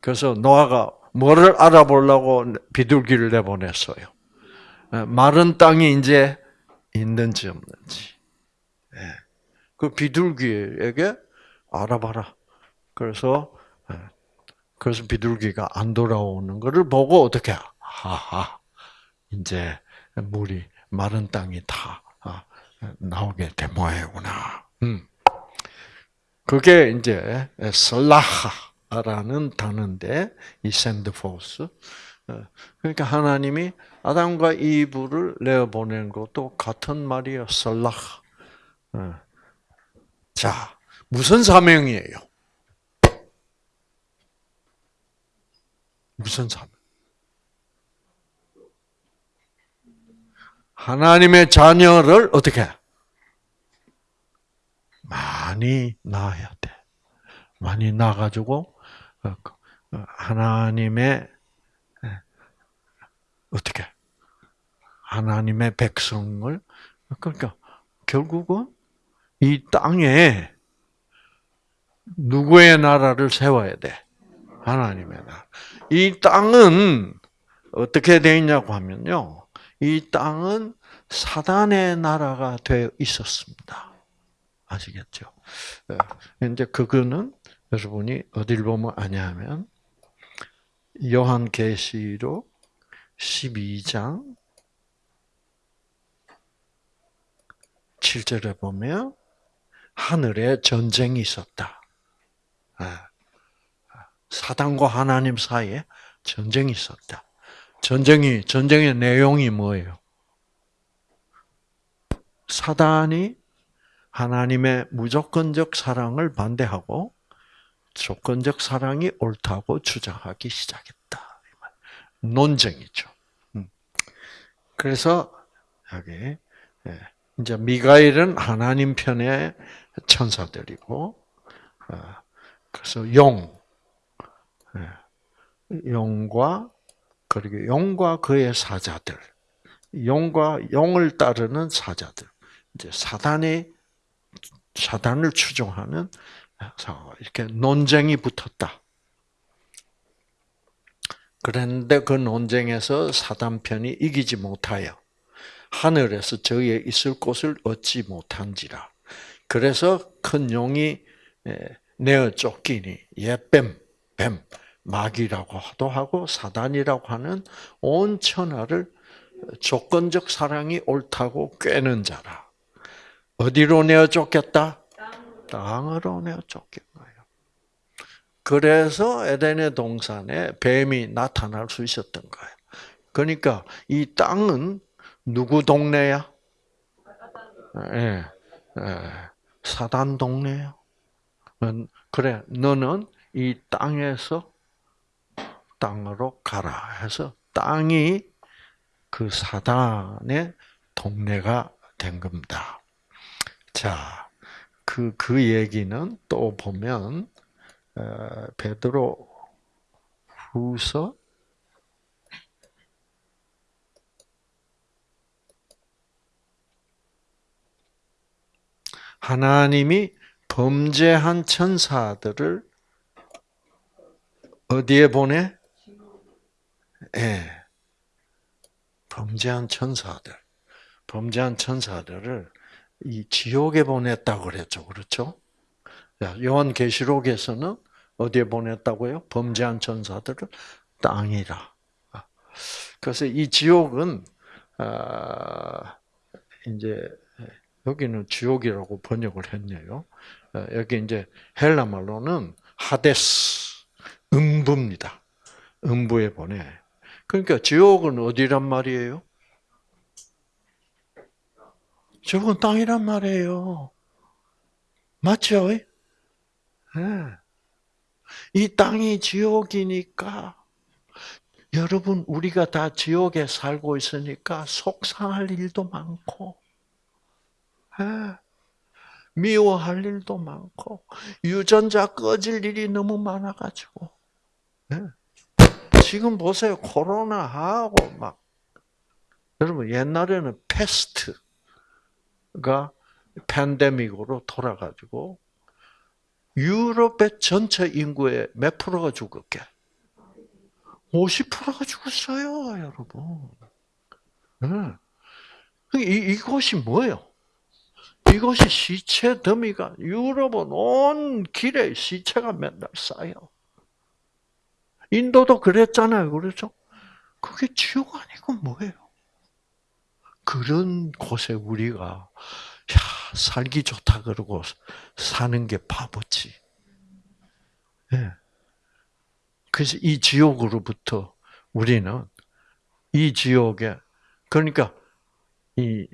그래서 노아가 뭐를 알아보려고 비둘기를 내보냈어요. 마른 땅이 이제 있는지 없는지. 그 비둘기에게 알아봐라. 그래서 그래서 비둘기가 안 돌아오는 것을 보고 어떻게 하하 이제 물이 마른 땅이 다 아, 나오게 된 모양이구나. 음. 그게 이제 설라하라는 단어인데 이 샌드포스. 어, 그러니까 하나님이 아담과 이브를 내어 보낸 것도 같은 말이에요. 설라하. 어. 자, 무슨 사명이에요? 무슨 삶? 하나님의 자녀를 어떻게? 많이 낳아야 돼. 많이 낳아가지고 어, 그, 어, 하나님의 어떻게? 하나님의 백성을 그러니까 결국은 이 땅에 누구의 나라를 세워야 돼? 하나님의 나라. 이 땅은 어떻게 되어 있냐고 하면요. 이 땅은 사단의 나라가 되어 있었습니다. 아시겠죠? 예. 이제 그거는 여러분이 어딜 보면 아냐면 요한계시록 12장 7절에 보면 하늘에 전쟁이 있었다. 예. 사단과 하나님 사이에 전쟁이 있었다. 전쟁이 전쟁의 내용이 뭐예요? 사단이 하나님의 무조건적 사랑을 반대하고 조건적 사랑이 옳다고 주장하기 시작했다. 논쟁이죠. 음. 그래서 여기 예, 이제 미가엘은 하나님 편의 천사들이고, 어, 그래서 용, 예, 용과 그리고 용과 그의 사자들, 용과 용을 따르는 사자들, 이제 사단의 사단을 추종하는 이렇게 논쟁이 붙었다. 그런데 그 논쟁에서 사단 편이 이기지 못하여 하늘에서 저희의 있을 곳을 얻지 못한지라. 그래서 큰 용이 내어 쫓기니 예뱀, 뱀, 마귀라고 도 하고 사단이라고 하는 온 천하를 조건적 사랑이 옳다고 꿰는 자라. 어디로 내어 쫓겼다? 땅으로 내어 쫓긴. 그래서 에덴의 동산에 뱀이 나타날 수 있었던 거예요. 그러니까 이 땅은 누구 동네야? 예, 예, 사단 동네야. 그래, 너는 이 땅에서 땅으로 가라 해서 땅이 그 사단의 동네가 된 겁니다. 자, 그, 그 얘기는 또 보면, 어, 베드로 후서 하나님이 범죄한 천사들을 어디에 보내? 예. 범죄한 천사들. 범죄한 천사들을 이 지옥에 보냈다고 그랬죠. 그렇죠? 요한 계시록에서는 어디에 보냈다고요? 범죄한 천사들을 땅이라. 그래서 이 지옥은 아, 이제 여기는 지옥이라고 번역을 했네요. 어, 여기 이제 헬라 말로는 하데스, 음부입니다. 음부에 보내. 그러니까 지옥은 어디란 말이에요? 지옥은 땅이란 말이에요. 맞죠? 네. 이 땅이 지옥이니까 여러분 우리가 다 지옥에 살고 있으니까 속상할 일도 많고 예. 미워할 일도 많고 유전자 꺼질 일이 너무 많아가지고 예. 지금 보세요 코로나하고 막 여러분 옛날에는 패스트가 팬데믹으로 돌아가지고 유럽의 전체 인구의 몇 프로가 죽었게? 50%가 죽었어요, 여러분. 네. 이, 이것이 뭐예요? 이것이 시체 더미가 유럽은 온 길에 시체가 맨날 쌓여. 인도도 그랬잖아요. 그렇죠? 그게 지옥 아니고 뭐예요? 그런 곳에 우리가 야, 살기 좋다 그러고 사는 게 바보지. 네. 그래서 이 지옥으로부터 우리는 이 지옥에 그러니까 이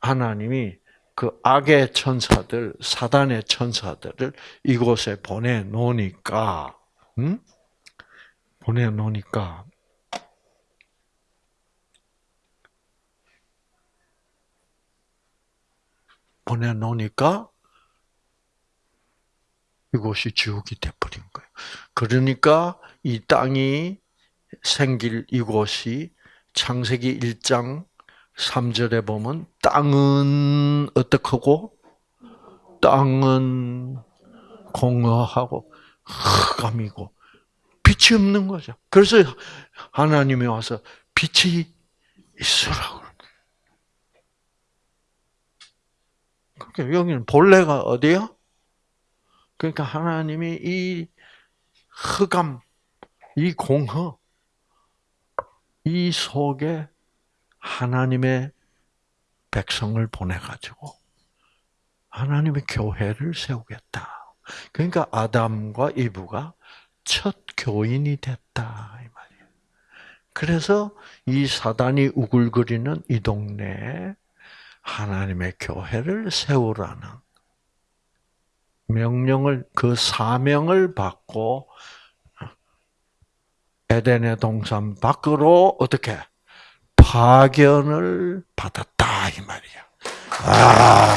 하나님이 그 악의 천사들, 사단의 천사들을 이곳에 보내 놓으니까, 응? 보내 놓으니까 보내 놓으니까 이곳이 지옥이 돼버린 거예요. 그러니까 이 땅이 생길 이곳이 창세기 1장 3절에 보면 땅은 어떻고 땅은 공허하고 흑암이고 빛이 없는 거죠. 그래서 하나님이 와서 빛이 있으라고. 그러니까 여기는 본래가 어디야? 그러니까 하나님이 이 흑암, 이 공허, 이 속에 하나님의 백성을 보내가지고 하나님의 교회를 세우겠다. 그러니까 아담과 이브가 첫 교인이 됐다 이 말이에요. 그래서 이 사단이 우글거리는 이 동네에 하나님의 교회를 세우라는 명령을 그 사명을 받고 에덴의 동산 밖으로 어떻게 파견을 받았다 이 말이야. 아.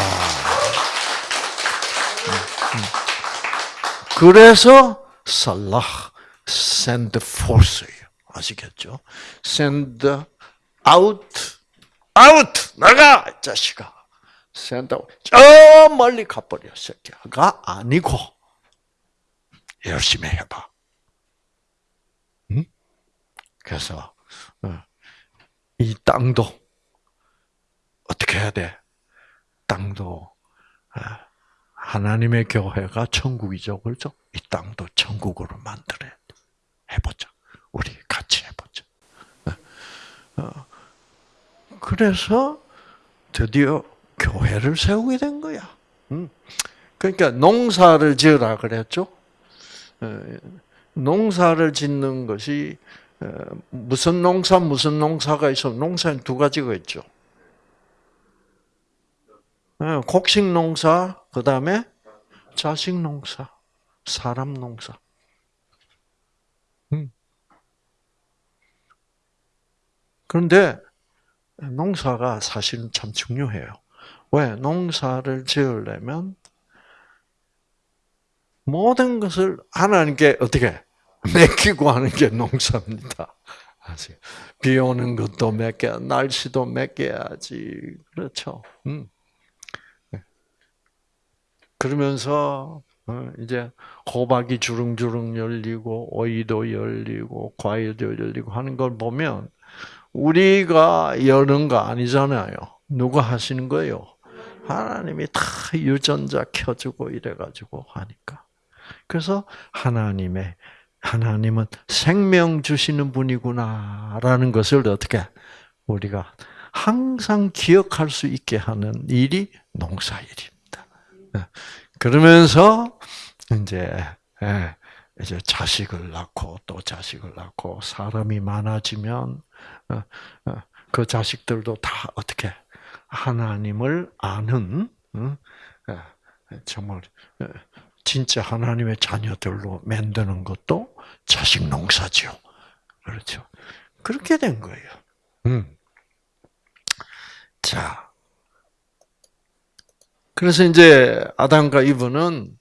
그래서 살라 send force예요. 아시겠죠? send out out 나가 자식아. send out 저 멀리 가버려 새끼가 아니고 열심히 해봐. 응? 그래서 어, 이 땅도 어떻게 해야 돼? 땅도 아, 하나님의 교회가 천국이죠, 그렇죠? 이 땅도 천국으로 만들어야 돼. 해보자. 우리 같이 해보자. 어, 그래서 드디어 교회를 세우게 된 거야. 그러니까 농사를 지으라 그랬죠. 어, 농사를 짓는 것이 어, 무슨 농사 무슨 농사가 있어? 농사는 두 가지가 있죠. 어, 곡식 농사, 그 다음에 자식 농사, 사람 농사. 음. 그런데 농사가 사실은 참 중요해요. 왜? 농사를 지으려면 모든 것을 하나님께 어떻게 맡기고 하는 게 농사입니다. 비 오는 것도 맡겨, 날씨도 맡겨야지. 그렇죠. 음. 네. 그러면서 어, 이제 호박이 주릉주릉 열리고 오이도 열리고 과일도 열리고 하는 걸 보면 우리가 여는 거 아니잖아요. 누가 하시는 거예요? 하나님이 다 유전자 켜주고 이래가지고 하니까. 그래서 하나님의 하나님은 생명 주시는 분이구나라는 것을 어떻게 우리가 항상 기억할 수 있게 하는 일이 농사일입니다. 네. 그러면서 이제 예, 이제 자식을 낳고 또 자식을 낳고 사람이 많아지면 어, 어, 그 자식들도 다 어떻게 하나님을 아는 예, 정말 진짜 하나님의 자녀들로 만드는 것도 자식 농사죠. 그렇죠. 그렇게 된 거예요. 음. 자. 그래서 이제 아담과 이브는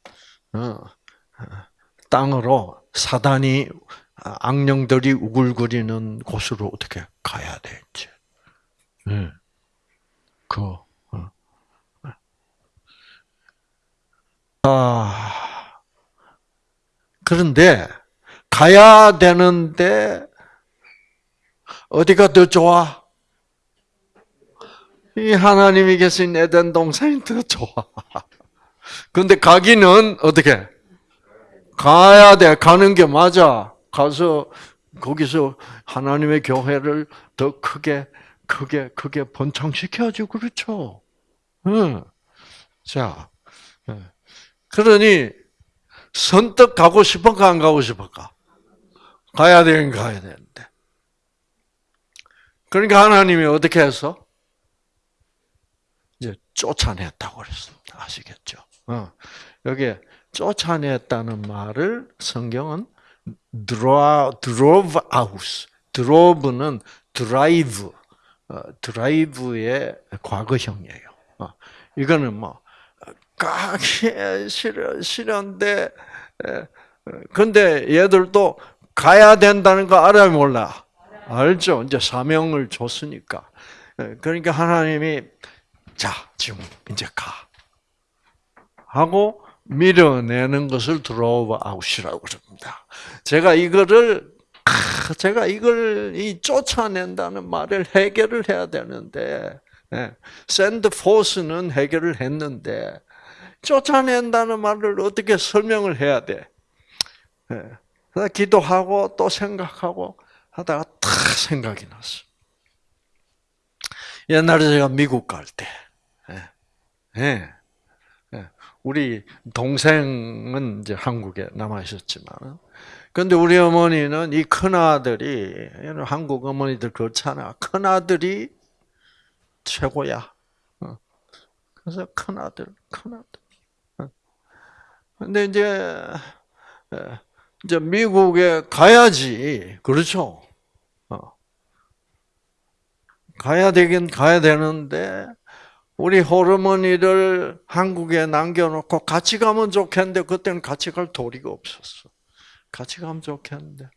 어, 땅으로 사단이 악령들이 우글거리는 곳으로 어떻게 가야 될지. 네. 그 어. 아 그런데 가야 되는데 어디가 더 좋아? 이 하나님이 계신 에덴 동산이 더 좋아. 근데 가기는 어떻게? 가야 돼. 가는 게 맞아. 가서 거기서 하나님의 교회를 더 크게 크게 크게 번창시켜야죠. 그렇죠? 응. 자, 그러니 선뜻 가고 싶을까 안 가고 싶을까? 가야 되긴 가야 되는데. 그러니까 하나님이 어떻게 해서 쫓아냈다고 그랬습니다. 아시겠죠? 어. 여기 쫓아냈다는 말을 성경은 drove out. drove는 drive, 어, 드라이브의 과거형이에요. 어, 이거는 뭐 가기 싫어 싫은데 근데 얘들도 가야 된다는 거 알아요 몰라? 알죠. 이제 사명을 줬으니까. 그러니까 하나님이 자 지금 이제 가 하고 밀어내는 것을 drove out이라고 그럽니다. 제가 이거를 제가 이걸 이 쫓아낸다는 말을 해결을 해야 되는데 send forth는 해결을 했는데 쫓아낸다는 말을 어떻게 설명을 해야 돼? 예. 기도하고 또 생각하고 하다가 탁 생각이 났어. 옛날에 제가 미국 갈 때, 예. 예. 우리 동생은 이제 한국에 남아 있었지만, 근데 우리 어머니는 이 큰 아들이 한국 어머니들 그렇잖아. 큰 아들이 최고야. 어. 그래서 큰 아들, 큰 아들. 근데 이제 에, 이제 미국에 가야지 그렇죠. 어. 가야 되긴 가야 되는데 우리 호르몬이를 한국에 남겨놓고 같이 가면 좋겠는데 그때는 같이 갈 도리가 없었어. 같이 가면 좋겠는데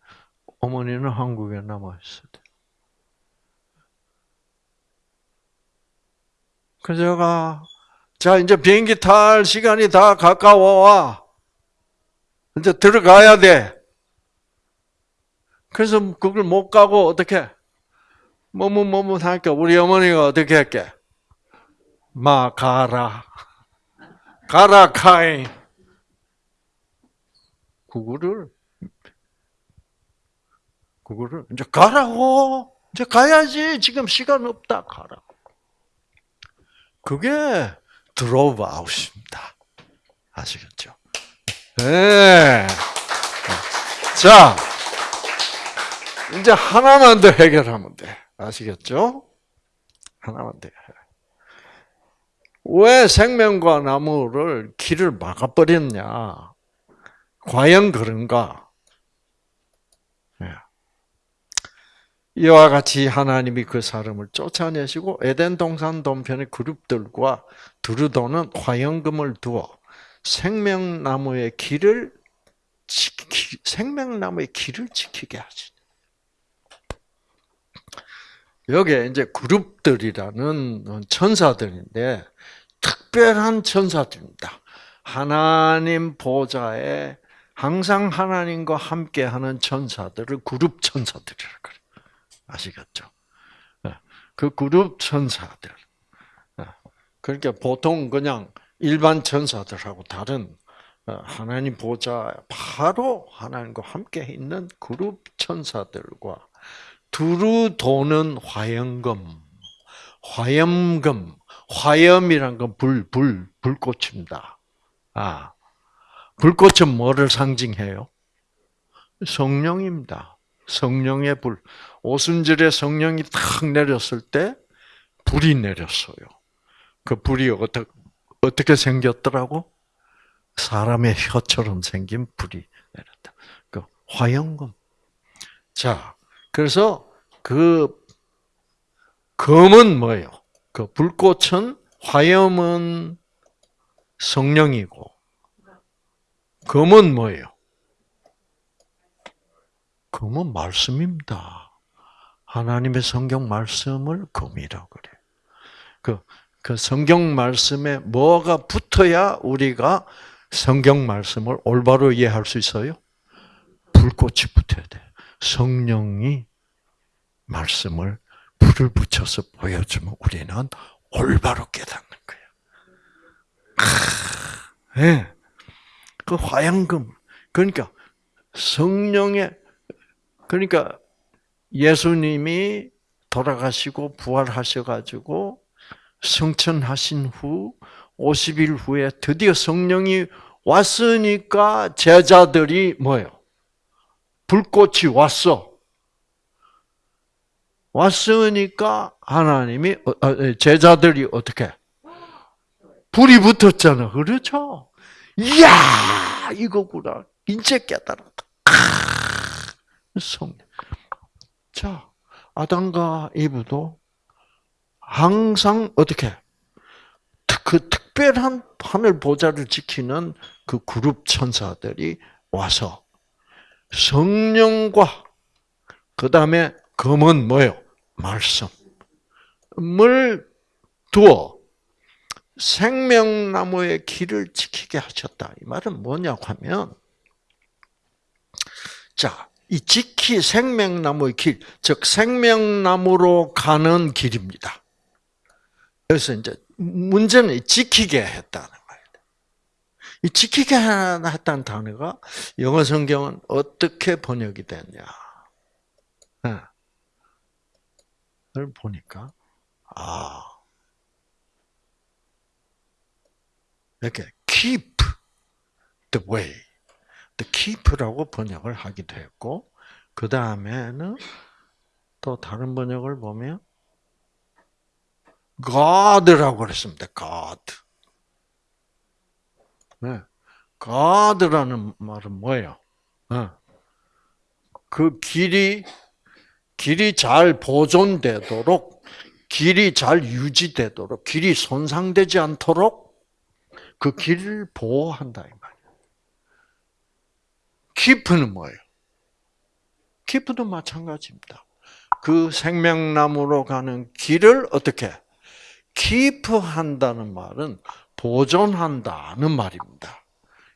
어머니는 한국에 남아 있었대. 그래서 제가 자 이제 비행기 탈 시간이 다 가까워 와. 이제 들어가야 돼. 그래서 그걸 못 가고 어떻게 머뭇머뭇하니까 우리 어머니가 어떻게 할게? 마 가라 가라 카이 그거를 그거를 이제 가라고 이제 가야지 지금 시간 없다 가라고 그게 드로브 아웃입니다 아시겠죠? 네. 자 이제 하나만 더 해결하면 돼 아시겠죠? 하나만 더. 왜 생명과 나무를 길을 막아버렸냐? 과연 그런가? 네. 이와 같이 하나님이 그 사람을 쫓아내시고 에덴 동산 동편의 그룹들과 두루도는 화영금을 두어 생명나무의 길을 지키, 생명나무의 길을 지키게 하시. 여기에 이제 그룹들이라는 천사들인데 특별한 천사들입니다. 하나님 보좌에 항상 하나님과 함께하는 천사들을 그룹 천사들이라 그래. 아시겠죠? 그 그룹 천사들. 그러니까 보통 그냥 일반 천사들하고 다른 하나님 보좌 바로 하나님과 함께 있는 그룹 천사들과 두루 도는 화염금, 화염금, 화염이란 건 불, 불, 불꽃입니다. 아, 불꽃은 뭐를 상징해요? 성령입니다. 성령의 불. 오순절에 성령이 탁 내렸을 때 불이 내렸어요. 그 불이 어떻게, 어떻게 생겼더라고? 사람의 혀처럼 생긴 불이 내렸다. 그 화영금. 자, 그래서 그 검은 뭐예요? 그 불꽃은 화염은 성령이고 검은 뭐예요? 검은 말씀입니다. 하나님의 성경 말씀을 검이라고 그래. 그, 그 성경 말씀에 뭐가 붙어야 우리가 성경 말씀을 올바로 이해할 수 있어요? 불꽃이 붙어야 돼. 성령이 말씀을 불을 붙여서 보여주면 우리는 올바로 깨닫는 거예요. 예. 네. 그 화양금. 그러니까 성령의 그러니까 예수님이 돌아가시고 부활하셔가지고 성천하신 후 50일 후에 드디어 성령이 왔으니까 제자들이 뭐예요? 불꽃이 왔어. 왔으니까 하나님이 어, 어, 제자들이 어떻게 불이 붙었잖아. 그렇죠? 이야 이거구나. 이제 깨달았다. 성. 자 아담과 이브도 항상 어떻게 그 특별한 하늘 보좌를 지키는 그 그룹 천사들이 와서 성령과 그 다음에 검은 뭐요? 말씀을 두어 생명나무의 길을 지키게 하셨다. 이 말은 뭐냐고 하면, 자, 이 지키 생명나무의 길, 즉 생명나무로 가는 길입니다. 그래서 이제 문제는 지키게 했다는 이 지키게 했다는 단어가 영어 성경은 어떻게 번역이 됐냐? 를 보니까 아 이렇게 keep the way, the keep라고 번역을 하기도 했고 그 다음에는 또 다른 번역을 보면 God라고 그랬습니다. God. 네. God라는 말은 뭐예요? 어. 그 길이 길이 잘 보존되도록 길이 잘 유지되도록 길이 손상되지 않도록 그 길을 보호한다 이 말이에요. 키프는 뭐예요? 키프도 마찬가지입니다. 그 생명나무로 가는 길을 어떻게 키프한다는 말은 보존한다는 말입니다.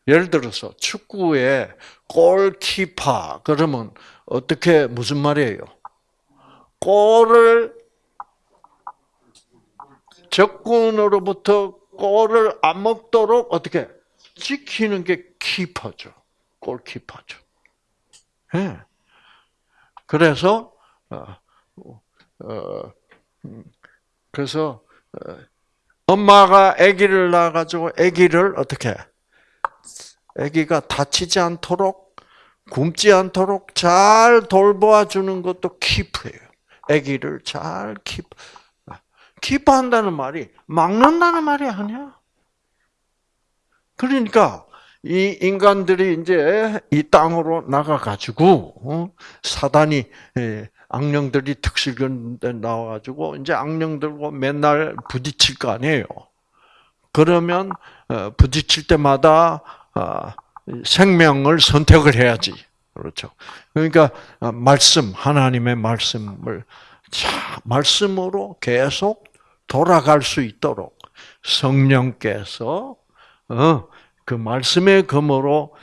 예를 들어서 축구에 골키퍼 그러면 어떻게 무슨 말이에요? 골을 적군으로부터 골을 안 먹도록 어떻게 지키는 게 키퍼죠. 골키퍼죠. 예. 그래서 어, 어, 음, 그래서 어, 엄마가 아기를 낳아 가지고 아기를 어떻게 아기가 다치지 않도록 굶지 않도록 잘 돌보아 주는 것도 키프예요. 아기를 잘 키프 키프한다는 말이 막는다는 말이 아니야. 그러니까 이 인간들이 이제 이 땅으로 나가 가지고 사단이 예, 악령들이 특실근데 나와가지고 이제 악령들과 맨날 부딪힐 거 아니에요. 그러면 어, 부딪힐 때마다 어, 생명을 선택을 해야지. 그렇죠. 그러니까 어, 말씀 하나님의 말씀을 자 말씀으로 계속 돌아갈 수 있도록 성령께서 그 말씀의 검으로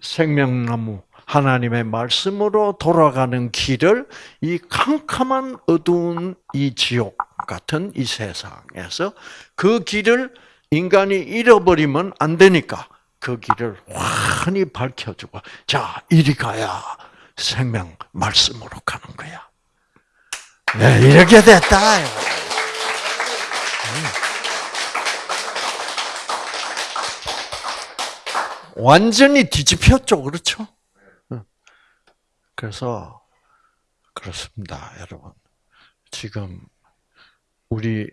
생명나무 하나님의 말씀으로 돌아가는 길을 이 캄캄한 어두운 이 지옥 같은 이 세상에서 그 길을 인간이 잃어버리면 안 되니까 그 길을 환히 밝혀주고 자 이리 가야 생명 말씀으로 가는 거야. 네, 이렇게 됐다. 완전히 뒤집혔죠, 그렇죠? 그래서 그렇습니다, 여러분. 지금 우리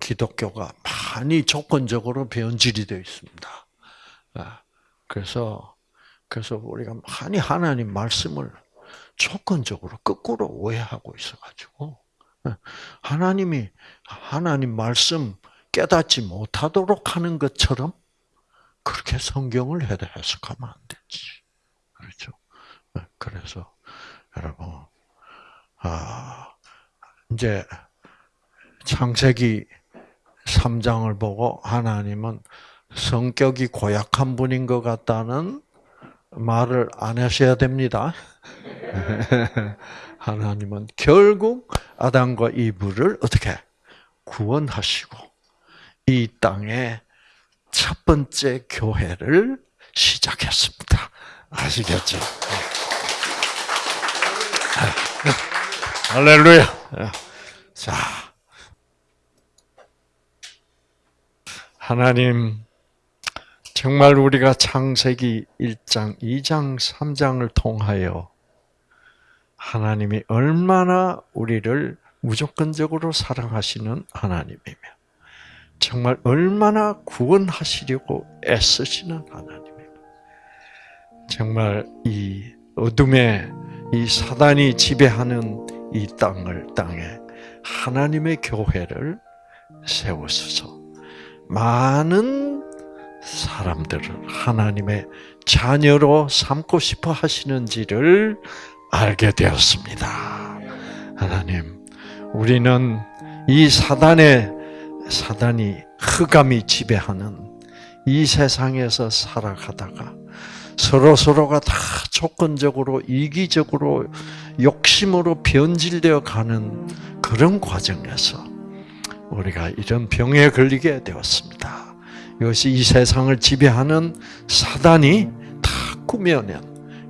기독교가 많이 조건적으로 변질이 되어 있습니다. 아, 그래서 그래서 우리가 많이 하나님 말씀을 조건적으로 거꾸로 오해하고 있어가지고 아, 하나님이 하나님 말씀 깨닫지 못하도록 하는 것처럼 그렇게 성경을 해석하면 안 되지. 그렇죠? 네, 그래서 여러분, 아 이제 창세기 3장을 보고 하나님은 성격이 고약한 분인 것 같다는 말을 안 하셔야 됩니다. 하나님은 결국 아담과 이브를 어떻게 구원하시고 이 땅에 첫 번째 교회를 시작했습니다. 아시겠죠? 할렐루야. 자, 하나님, 정말 우리가 창세기 1장, 2장, 3장을 통하여 하나님이 얼마나 우리를 무조건적으로 사랑하시는 하나님이며, 정말 얼마나 구원하시려고 애쓰시는 하나님이며, 정말 이 어둠의 이 사단이 지배하는 이 땅을 땅에 하나님의 교회를 세우소서. 많은 사람들을 하나님의 자녀로 삼고 싶어 하시는지를 알게 되었습니다. 하나님, 우리는 이 사단의 사단이 흑암이 지배하는 이 세상에서 살아가다가 서로 서로가 다 조건적으로 이기적으로 욕심으로 변질되어 가는 그런 과정에서 우리가 이런 병에 걸리게 되었습니다. 이것이 이 세상을 지배하는 사단이 다 꾸며낸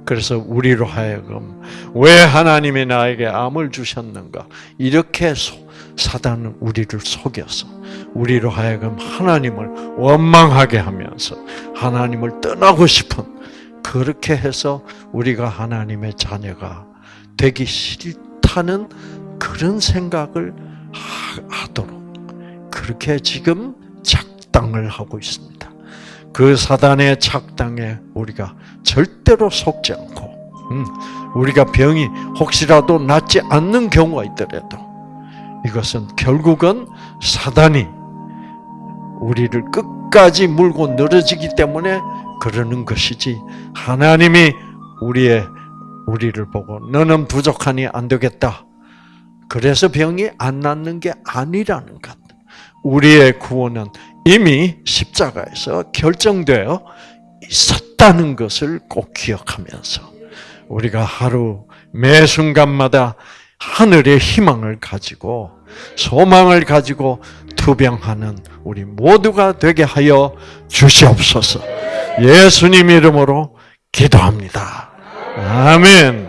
그래서 우리로 하여금 왜 하나님이 나에게 암을 주셨는가? 이렇게 사단은 우리를 속여서 우리로 하여금 하나님을 원망하게 하면서 하나님을 떠나고 싶은 그렇게 해서 우리가 하나님의 자녀가 되기 싫다는 그런 생각을 하도록 그렇게 지금 작당을 하고 있습니다. 그 사단의 착당에 우리가 절대로 속지 않고 음, 우리가 병이 혹시라도 낫지 않는 경우가 있더라도 이것은 결국은 사단이 우리를 끝까지 물고 늘어지기 때문에 그러는 것이지 하나님이 우리의 우리를 보고 너는 부족하니 안 되겠다. 그래서 병이 안 낫는 게 아니라는 것. 우리의 구원은 이미 십자가에서 결정되어 있었다는 것을 꼭 기억하면서 우리가 하루 매 순간마다 하늘의 희망을 가지고 소망을 가지고 투병하는 우리 모두가 되게 하여 주시옵소서. 예수님 이름으로 기도합니다. 아멘.